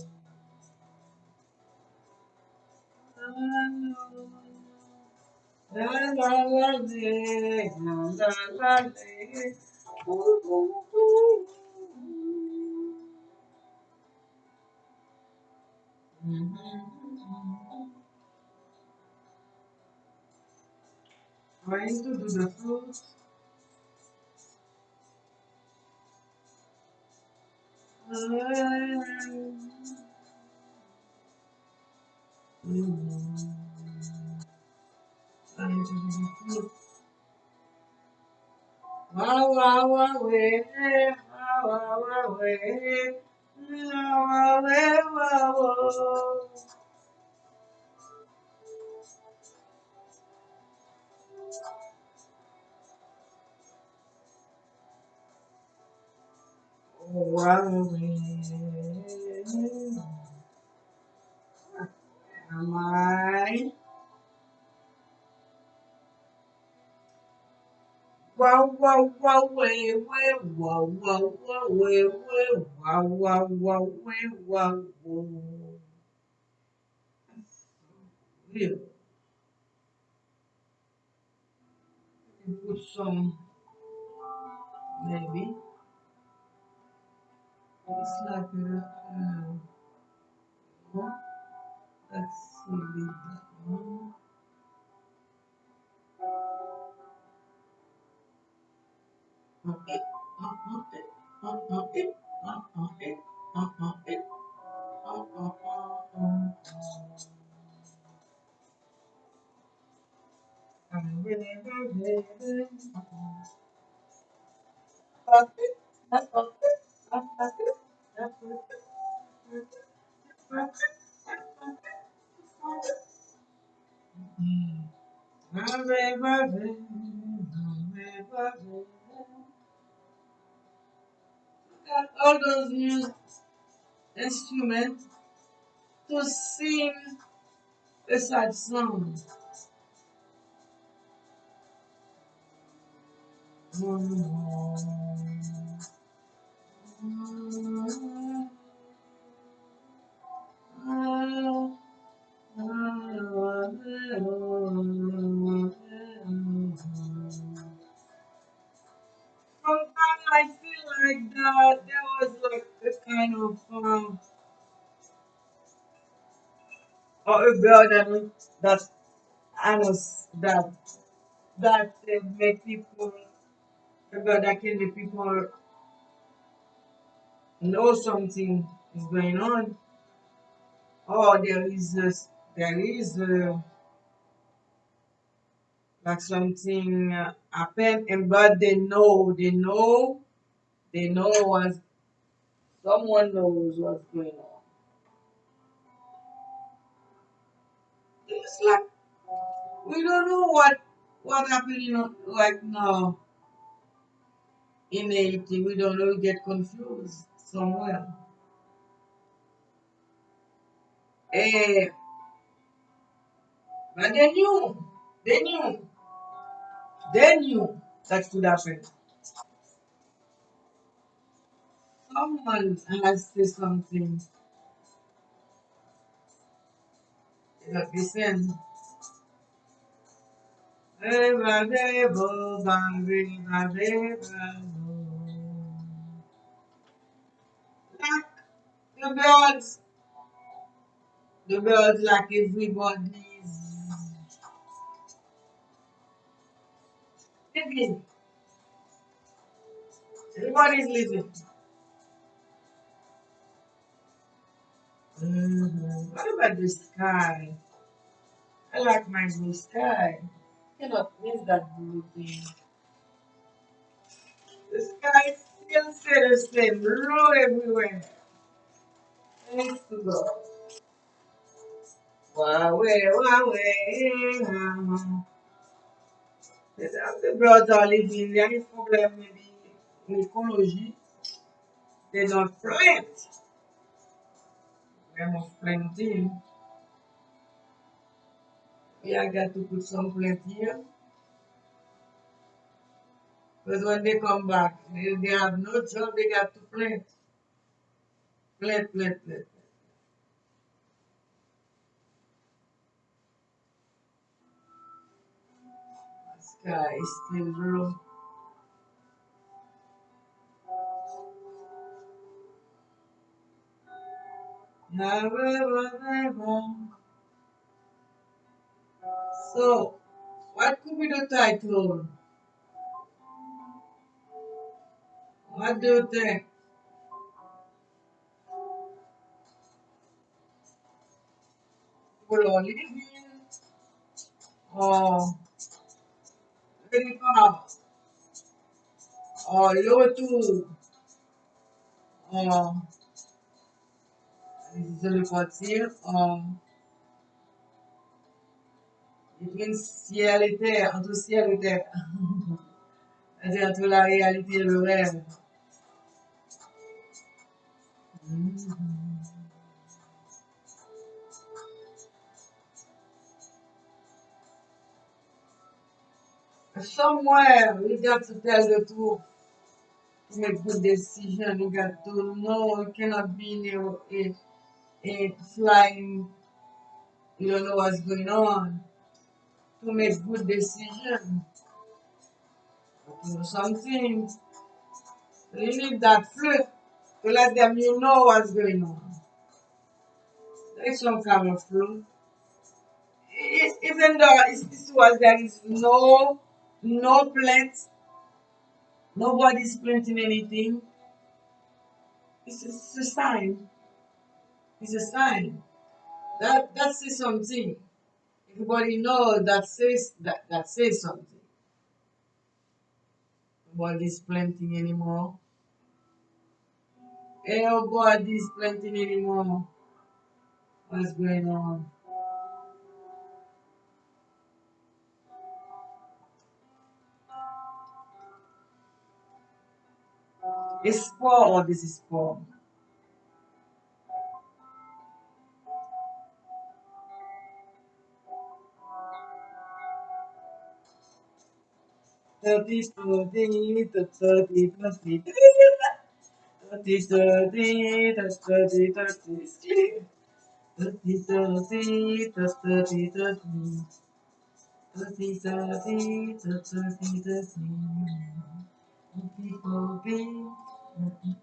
Lo. La la la le, la la la le. Ooh, ooh, ooh. Trying to do the fruit. Trying to do the fruit. Wow, wow, wow, eh, wow, wow, wow, eh. Wow, wow, eh, wow, wow. Wow, eh. Am I? Wow, wow, wow, way, way, wow, wow, wow, way, way, wow, wow, wow, way, wow, wow. Here, you put some, maybe. It's like a, uh, what? Let's see, leave that one. Uh, it, uh, uh, it, uh, uh, it, uh, uh, it, uh, uh, it, uh, uh, uh, uh. I'm really, really, really, uh, it, uh, uh, it, uh, uh, it, uh, uh, it, uh, uh, it. All those music instruments to sing a sad song. Sometimes I feel like that there was like a kind of um, or a girl that that I was that that uh, make people a girl that can make people know something is going on or there is a, there is a, like something uh, happen and but they know they know they know what Someone knows what's going on. It's like we don't know what what happened, know, like now in Haiti. We don't know. We get confused somewhere. Eh, but they knew, they knew, they knew that could happen. Someone has say something that listen. Eva debo bambina deba Like the birds, the birds like everybody's living. Everybody's living. Mhm. What about the sky? I like my blue sky. Cannot miss that blue thing. The sky still stay the same, blue everywhere. The are living. There is problem maybe in ecology. They don't plant. We must planting. Yeah, I got to put some plant here. Because when they come back, they, they have no job, they got to plant. Plant, plant. The sky is still blue. So, what could be the title? What do you think? Colons les villes, en le départ, oh. oh, le retour, en les îles de frontières, en les ciel et terre, entre ciel et terre, c'est-à-dire entre la réalité et le rêve. Mm. Somewhere we got to tell the truth to make good decision. You got to know you cannot be in a, a, a flying, you don't know what's going on. To make good decision, do something, you need that flip to let them you know what's going on. There's some kind of Even though this was there is no no plant, nobody's planting anything. It's, it's a sign. It's a sign. That that says something. Everybody knows that says that that says something. Nobody's planting anymore. Nobody's planting anymore. What's going on? Espoir ou désespoir. Tati studi, tati tati tati studi, tati tati ski. Tati studi, tati tati. Tati studi, tati tati. People be. Thing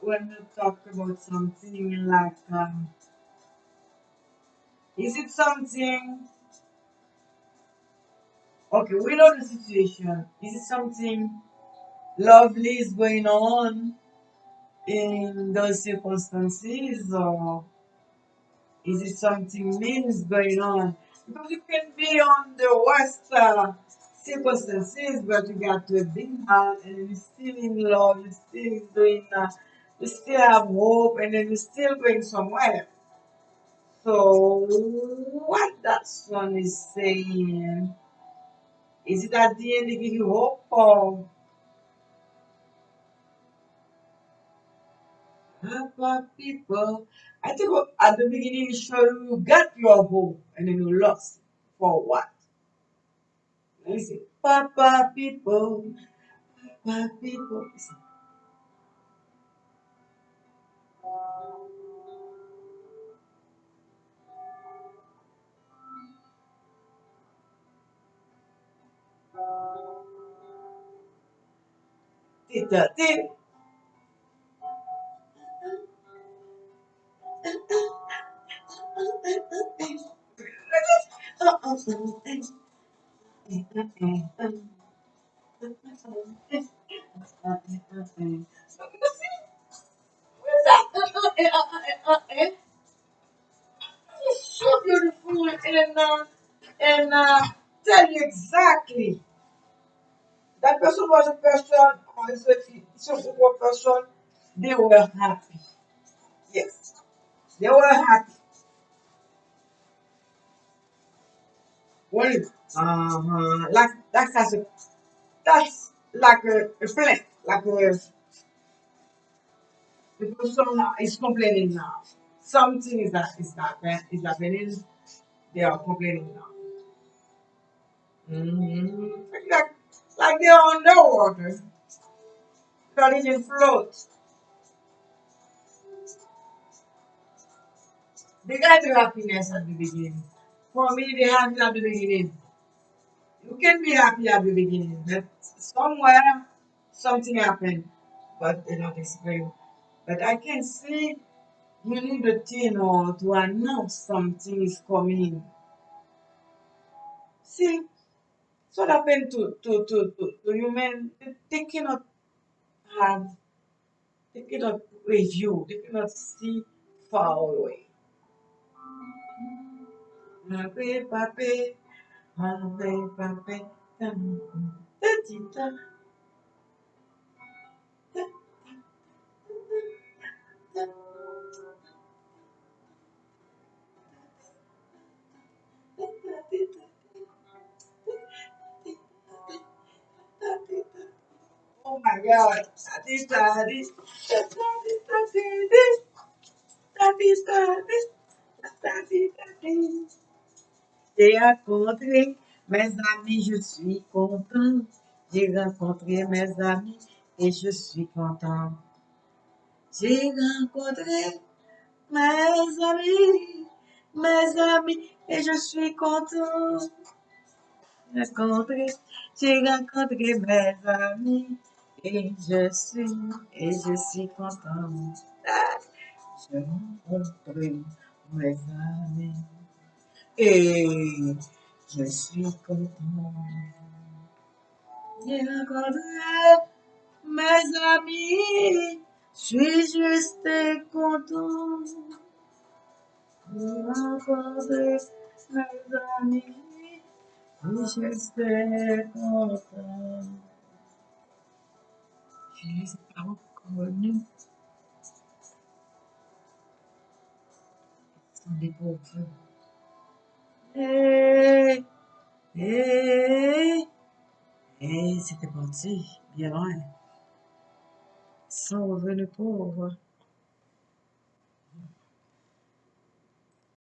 when you talk about something like, um, is it something, okay, we know the situation. Is it something lovely is going on in those circumstances or Is it something means going on? Because you can be on the worst uh, circumstances, but you got to a big heart and you're still in love, you're still doing, uh, you still have hope, and then you're still going somewhere. So, what that song is saying, is it at the end give you hope or Papa people? I think at the beginning you show you got your hope and then you lost. For what? Let me see. Papa people, Papa people. Listen. Tita, tita. It's so beautiful and uh, and uh, tell you exactly that person was a person or is a a person they were happy yes. They were happy when uh-huh like that's that's a, that's like a, a like a the person is complaining now something is that is that is happening they are complaining now mm-hmm. like like they're underwater can't even float They got the happiness at the beginning. For me, they it at the beginning. You can be happy at the beginning, but somewhere something happened, but they don't explain. But I can see you need a thing or to announce something is coming. See, what happened to to to to, to human? They cannot have, they cannot review, they cannot see far away. Pape, pape, pape, pape, ta-ti-ta. Oh my God. Ta-ti-ta-ti, ta-ti-ta-ti-ti, ta-ti-ta-ti, ta-ti-ta-ti. J'ai rencontré mes amis, je suis content. J'ai rencontré mes amis et je suis content. J'ai rencontré mes amis, mes amis et je suis content. J'ai rencontré mes amis et je suis et je suis content. Ah, J'ai rencontré mes amis et je suis content. Rencontré mes amis, je suis juste content. Rencontré mes amis, je suis content. Je ne les ai pas reconnus, ce sont des pauvres. Et, et, et c'était parti, bien loin, sans revenu pauvre.